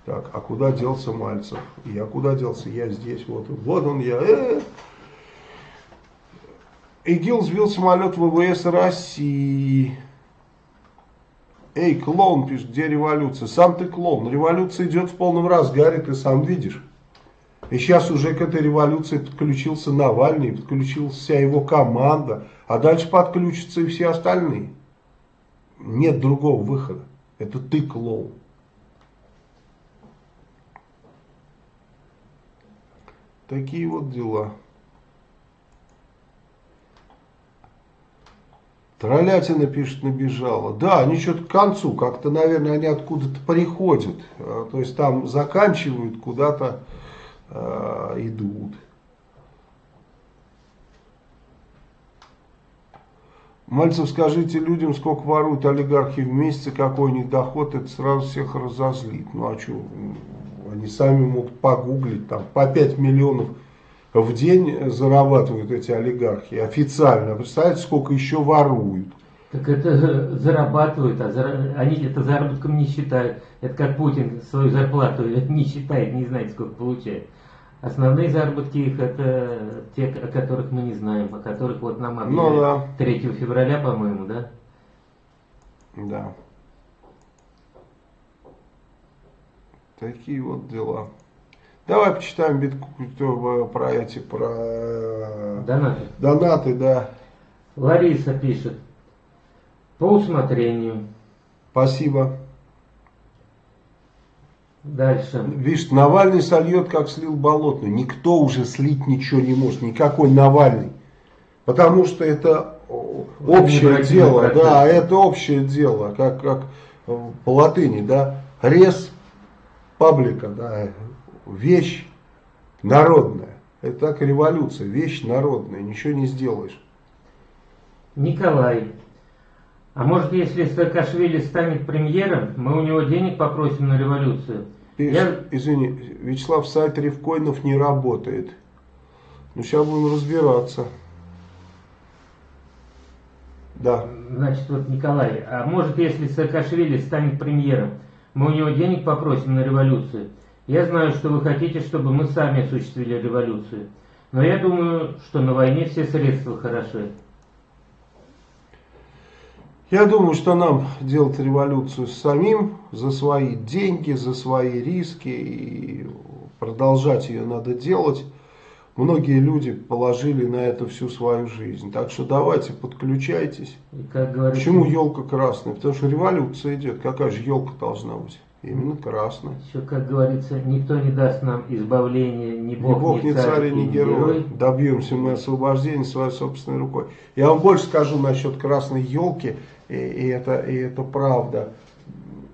Так, а куда делся Мальцев? Я куда делся? Я здесь, вот, вот он я. Э. ИГИЛ сбил самолет ВВС России. Эй, клоун, пишет, где революция? Сам ты клоун. Революция идет в полном разгаре, ты сам видишь. И сейчас уже к этой революции подключился Навальный, подключилась вся его команда, а дальше подключатся и все остальные. Нет другого выхода. Это ты клоун. Такие вот дела. Троллятина, пишет, набежала. Да, они что-то к концу, как-то, наверное, они откуда-то приходят. А, то есть там заканчивают, куда-то э, идут. Мальцев, скажите людям, сколько воруют олигархи в месяц, какой у них доход, это сразу всех разозлит. Ну а что, они сами могут погуглить, там по 5 миллионов в день зарабатывают эти олигархи официально. Представляете, сколько еще воруют? Так это зарабатывают, а зар... они это заработком не считают. Это как Путин свою зарплату не считает, не знает, сколько получает. Основные заработки их это те, о которых мы не знаем, о которых вот нам объявили ну, да. 3 февраля, по-моему, да? Да. Такие вот дела. Давай почитаем битку про эти, про э, донаты. Донаты, да. Лариса пишет. По усмотрению. Спасибо. Дальше. Видишь, Навальный сольет, как слил болотный. Никто уже слить ничего не может. Никакой Навальный. Потому что это общее дело. Процесс. Да, это общее дело. Как, как по латыни, да. Рез паблика, да. Вещь народная. Это так революция. Вещь народная. Ничего не сделаешь. Николай. А может, если Саакашвили станет премьером, мы у него денег попросим на революцию? Пишет, Я... Извини, Вячеслав, сайт Ревкоинов не работает. Ну, сейчас будем разбираться. Да. Значит, вот Николай, а может, если Саакашвили станет премьером, мы у него денег попросим на революцию? Я знаю, что вы хотите, чтобы мы сами осуществили революцию. Но я думаю, что на войне все средства хороши. Я думаю, что нам делать революцию самим за свои деньги, за свои риски и продолжать ее надо делать. Многие люди положили на это всю свою жизнь. Так что давайте, подключайтесь. как говорится, Почему елка красная? Потому что революция идет. Какая же елка должна быть? Именно красная. Еще, как говорится, никто не даст нам избавления, ни Бог, ни, Бог, ни, царь, ни герой. герой. Добьемся мы освобождения своей собственной рукой. Я вам больше скажу насчет красной елки и, и, это, и это правда,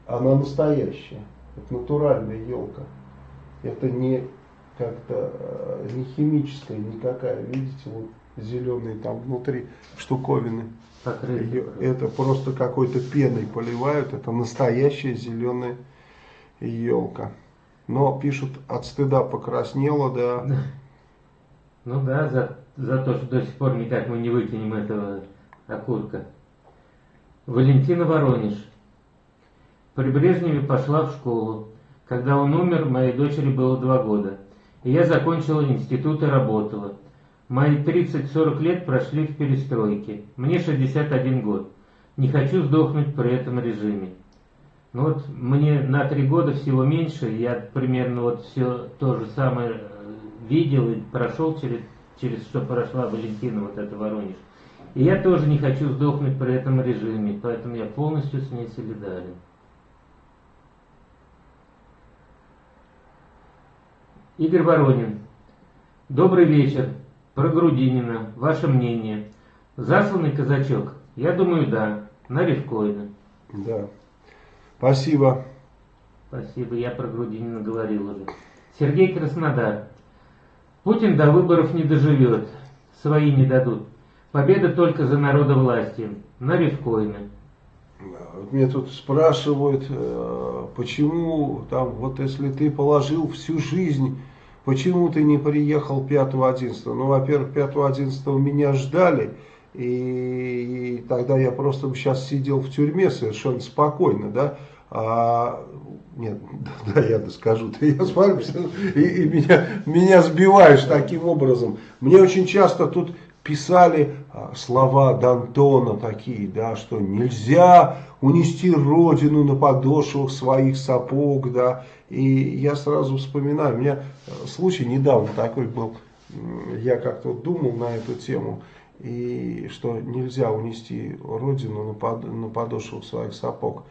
она настоящая, это натуральная елка. Это не как-то э, не никакая, видите, вот зеленые там внутри штуковины. Покрытие. Это просто какой-то пеной поливают, это настоящая зеленая елка. Но пишут, от стыда покраснела, да. Ну да, за, за то, что до сих пор никак мы не выкинем этого окурка. Валентина Воронеж. При Брежневе пошла в школу. Когда он умер, моей дочери было два года. И я закончила институт и работала. Мои 30-40 лет прошли в перестройке. Мне 61 год. Не хочу сдохнуть при этом режиме. Ну вот мне на три года всего меньше, я примерно вот все то же самое э, видел и прошел через, через что прошла Валентина, вот это Воронеж. И я тоже не хочу сдохнуть при этом режиме, поэтому я полностью с ней солидарен. Игорь Воронин. Добрый вечер. Про Грудинина. Ваше мнение. Засланный казачок? Я думаю, да. На Ревкоина. Да. Спасибо. Спасибо. Я про Грудинина говорил уже. Сергей Краснодар. Путин до выборов не доживет. Свои не дадут. Победа только за народовластием. На рифкоины. Вот мне тут спрашивают, э, почему там, вот если ты положил всю жизнь, почему ты не приехал 5-11? Ну, во-первых, 5-11 меня ждали, и, тогда я просто сейчас сидел в тюрьме совершенно спокойно, да, а, нет, да, я скажу, ты я смотрю, и, и меня, меня сбиваешь таким образом. Мне очень часто тут писали а, слова Д'Антона такие, да, что нельзя унести родину на подошвах своих сапог, да, и я сразу вспоминаю, у меня э, случай недавно такой был, я как-то думал на эту тему, и что нельзя унести родину на, под, на подошвах своих сапог.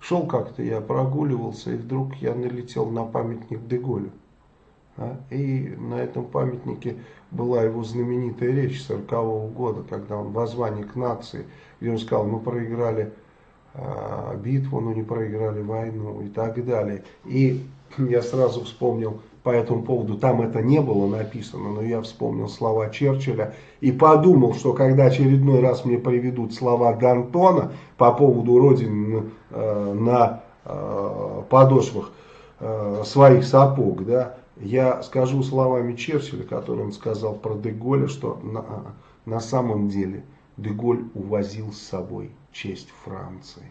Шел как-то, я прогуливался, и вдруг я налетел на памятник Деголю. А? И на этом памятнике была его знаменитая речь 40 -го года, когда он воззвание к нации, где он сказал, мы проиграли э, битву, но не проиграли войну и так далее. И я сразу вспомнил по этому поводу, там это не было написано, но я вспомнил слова Черчилля и подумал, что когда очередной раз мне приведут слова Д'Антона по поводу Родины э, на э, подошвах э, своих сапог, да, я скажу словами Черчилля, которые он сказал про Деголя, что на, на самом деле Деголь увозил с собой честь Франции.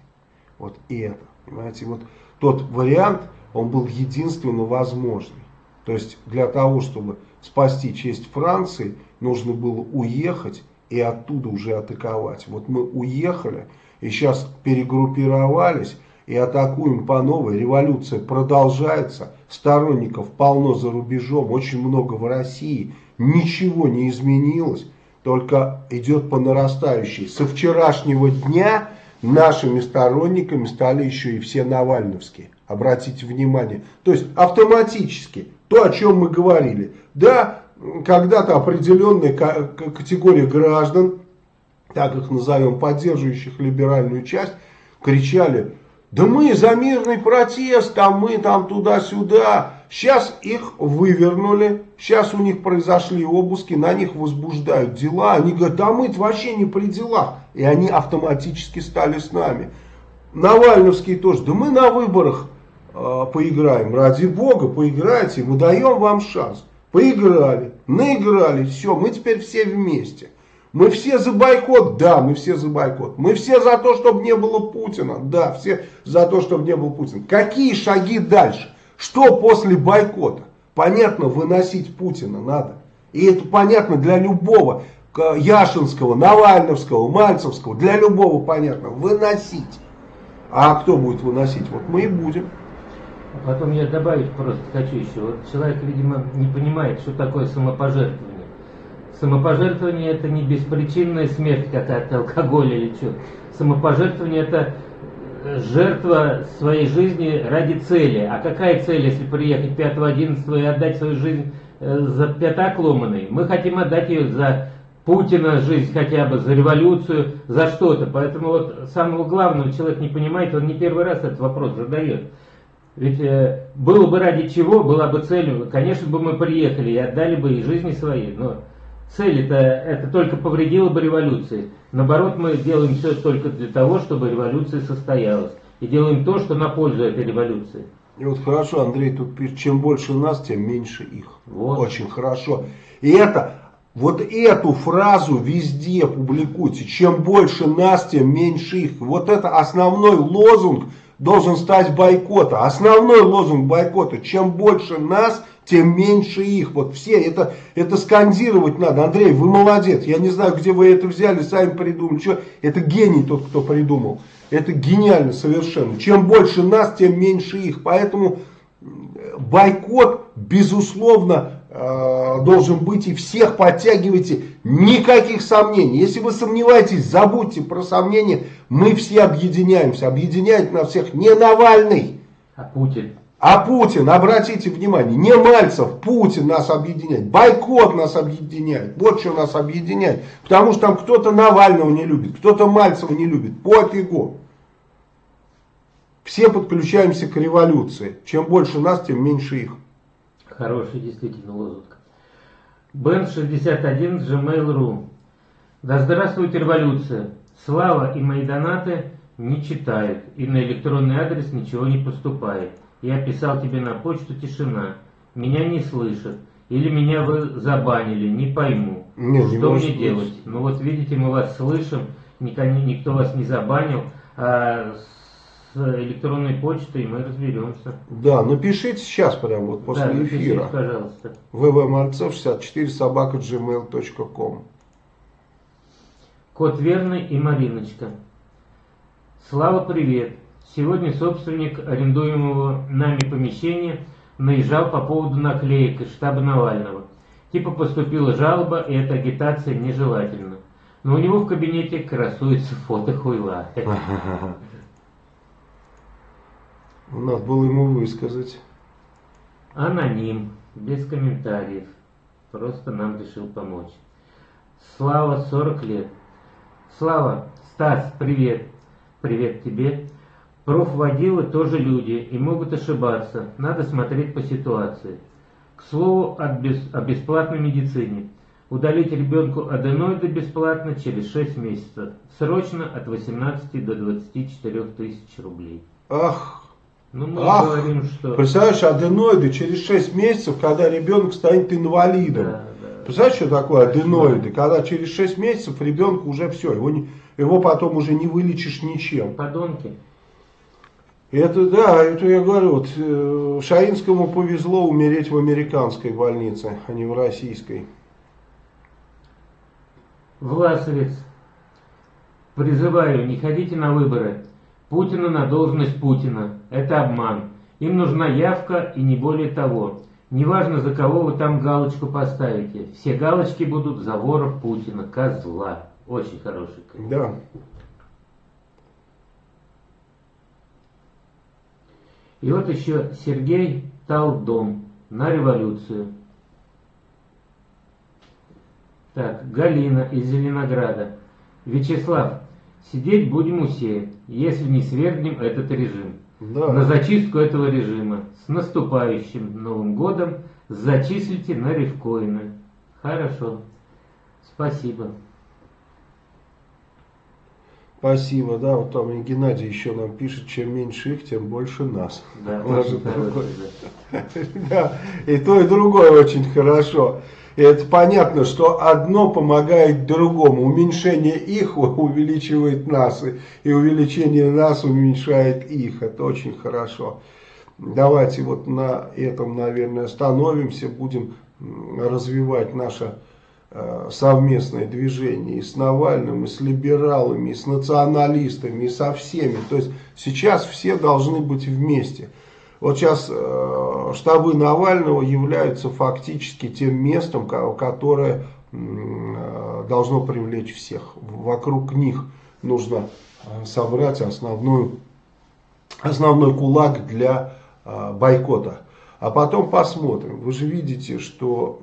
Вот это, понимаете, вот тот вариант, он был единственно возможный. То есть для того, чтобы спасти честь Франции, нужно было уехать и оттуда уже атаковать. Вот мы уехали и сейчас перегруппировались и атакуем по новой. Революция продолжается, сторонников полно за рубежом, очень много в России. Ничего не изменилось, только идет по нарастающей. Со вчерашнего дня нашими сторонниками стали еще и все навальновские. Обратите внимание. То есть автоматически то, о чем мы говорили. Да, когда-то определенная категория граждан, так их назовем, поддерживающих либеральную часть, кричали да мы за мирный протест, а мы там туда-сюда. Сейчас их вывернули, сейчас у них произошли обыски, на них возбуждают дела. Они говорят, да мы вообще не при делах. И они автоматически стали с нами. Навальновские тоже, да мы на выборах э, поиграем. Ради бога, поиграйте, мы даем вам шанс. Поиграли, наиграли, все, мы теперь все вместе. Мы все за бойкот? Да, мы все за бойкот. Мы все за то, чтобы не было Путина? Да, все за то, чтобы не было Путина. Какие шаги дальше? Что после бойкота? Понятно, выносить Путина надо. И это понятно для любого. Яшинского, Навальновского, Мальцевского. Для любого понятно. Выносить. А кто будет выносить? Вот мы и будем. А потом я добавить просто хочу еще. Вот человек, видимо, не понимает, что такое самопожертвование. Самопожертвование это не беспричинная смерть какая-то, алкоголь или что. Самопожертвование это э, жертва своей жизни ради цели. А какая цель, если приехать 5-11 и отдать свою жизнь э, за пятак ломаный? Мы хотим отдать ее за Путина жизнь хотя бы, за революцию, за что-то. Поэтому вот самого главного человек не понимает, он не первый раз этот вопрос задает. Ведь э, было бы ради чего, была бы цель, конечно бы мы приехали и отдали бы и жизни свои, но цель это, это только повредило бы революции. Наоборот, мы делаем все только для того, чтобы революция состоялась. И делаем то, что на пользу этой революции. И вот хорошо, Андрей тут пишет, чем больше нас, тем меньше их. Вот. Очень хорошо. И это, вот эту фразу везде публикуйте. Чем больше нас, тем меньше их. Вот это основной лозунг должен стать бойкота. Основной лозунг бойкота. Чем больше нас, тем меньше их. Вот все, это, это скандировать надо. Андрей, вы молодец. Я не знаю, где вы это взяли, сами придумали. Что? Это гений тот, кто придумал. Это гениально совершенно. Чем больше нас, тем меньше их. Поэтому бойкот, безусловно, э, должен быть. И всех подтягивайте. Никаких сомнений. Если вы сомневаетесь, забудьте про сомнения. Мы все объединяемся. Объединяет нас всех не Навальный. А Путин. А Путин, обратите внимание, не Мальцев, Путин нас объединяет, бойкот нас объединяет, вот что нас объединяет. Потому что там кто-то Навального не любит, кто-то Мальцева не любит, пофигу. Все подключаемся к революции. Чем больше нас, тем меньше их. Хороший действительно лозунг. Бен 61 gmail.ru Да здравствует революция. Слава и мои донаты не читают. И на электронный адрес ничего не поступает. Я писал тебе на почту «Тишина». Меня не слышат. Или меня вы забанили, не пойму. Не, что не мне делать? Ну вот видите, мы вас слышим, никто, никто вас не забанил, а с электронной почтой мы разберемся. Да, напишите сейчас прямо вот после да, эфира. пожалуйста. ввмальцев64 собака gmail.com Кот Верный и Мариночка. Слава, привет! Сегодня собственник арендуемого нами помещения наезжал по поводу наклеек из штаба Навального. Типа поступила жалоба, и эта агитация нежелательна. Но у него в кабинете красуется фото хуйла. Надо было ему высказать. Аноним, без комментариев. Просто нам решил помочь. Слава, 40 лет. Слава, Стас, привет. Привет тебе. Профводилы тоже люди и могут ошибаться. Надо смотреть по ситуации. К слову о, бес, о бесплатной медицине. Удалить ребенку аденоиды бесплатно через 6 месяцев. Срочно от 18 до 24 тысяч рублей. Ах, Ну, мы Ах, говорим, что... представляешь, аденоиды через 6 месяцев, когда ребенок станет инвалидом. Да, да. Представляешь, что такое аденоиды? Когда через 6 месяцев ребенку уже все, его, не- его потом уже не вылечишь ничем. Подонки. Это да, это я говорю, вот, э, Шаинскому повезло умереть в американской больнице, а не в российской. Власовец. Призываю, не ходите на выборы. Путина на должность Путина. Это обман. Им нужна явка и не более того. Неважно, за кого вы там галочку поставите. Все галочки будут за вора Путина, козла. Очень хороший. Да. И вот еще Сергей Талдом на революцию. Так, Галина из Зеленограда. Вячеслав, сидеть будем у все, если не свергнем этот режим. Да. На зачистку этого режима. С наступающим Новым годом зачислите на рифкоины. Хорошо. Спасибо. Спасибо, да, вот там и Геннадий еще нам пишет, чем меньше их, тем больше нас. Да, хороший, да. Да, и то, и другое очень хорошо. И это понятно, что одно помогает другому. Уменьшение их увеличивает нас, и- увеличение нас уменьшает их. Это очень хорошо. Давайте вот на этом, наверное, остановимся, будем развивать наше совместное движение и с Навальным, и с либералами, и с националистами, и со всеми. То есть сейчас все должны быть вместе. Вот сейчас э, штабы Навального являются фактически тем местом, ко- которое э, должно привлечь всех. Вокруг них нужно э, собрать основную, основной кулак для э, бойкота. А потом посмотрим. Вы же видите, что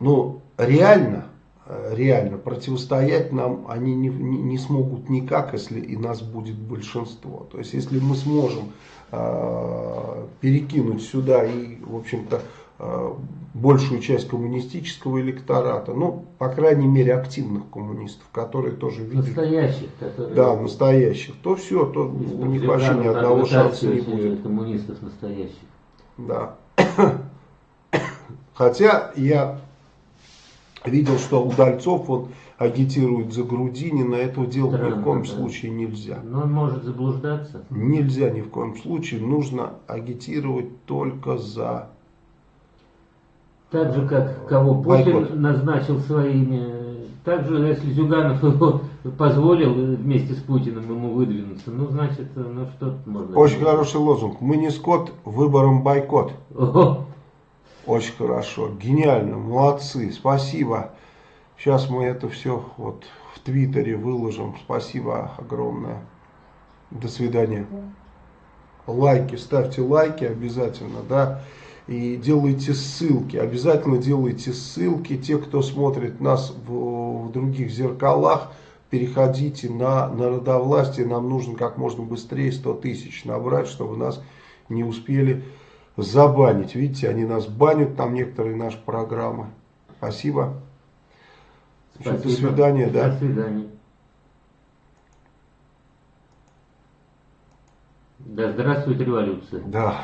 м, ну, реально, э, реально противостоять нам они не, не, не смогут никак, если и нас будет большинство. То есть, если мы сможем э, перекинуть сюда и, в общем-то, э, большую часть коммунистического электората, ну, по крайней мере, активных коммунистов, которые тоже видят, Настоящих, которые... да, настоящих, то все, то у них вообще ни одного шанса не будет. Коммунистов настоящих. Да. Хотя я видел, что Удальцов он агитирует за Грудинина, этого делать ни в коем да. случае нельзя. Но он может заблуждаться. Нельзя ни в коем случае, нужно агитировать только за... Так же, как кого Путин Бойкот. назначил своими. Так же, если Зюганов его позволил вместе с Путиным ему выдвинуться, ну, значит, ну, что можно... Очень делать? хороший лозунг. Мы не скот, выбором бойкот. Ого! Очень хорошо, гениально, молодцы, спасибо. Сейчас мы это все вот в Твиттере выложим. Спасибо огромное. До свидания. Лайки, ставьте лайки обязательно, да. И делайте ссылки, обязательно делайте ссылки. Те, кто смотрит нас в, в других зеркалах, переходите на народовластие. Нам нужно как можно быстрее 100 тысяч набрать, чтобы нас не успели забанить. Видите, они нас банят, там некоторые наши программы. Спасибо. Еще До Спасибо. свидания, да. До свидания. Да здравствует революция. Да.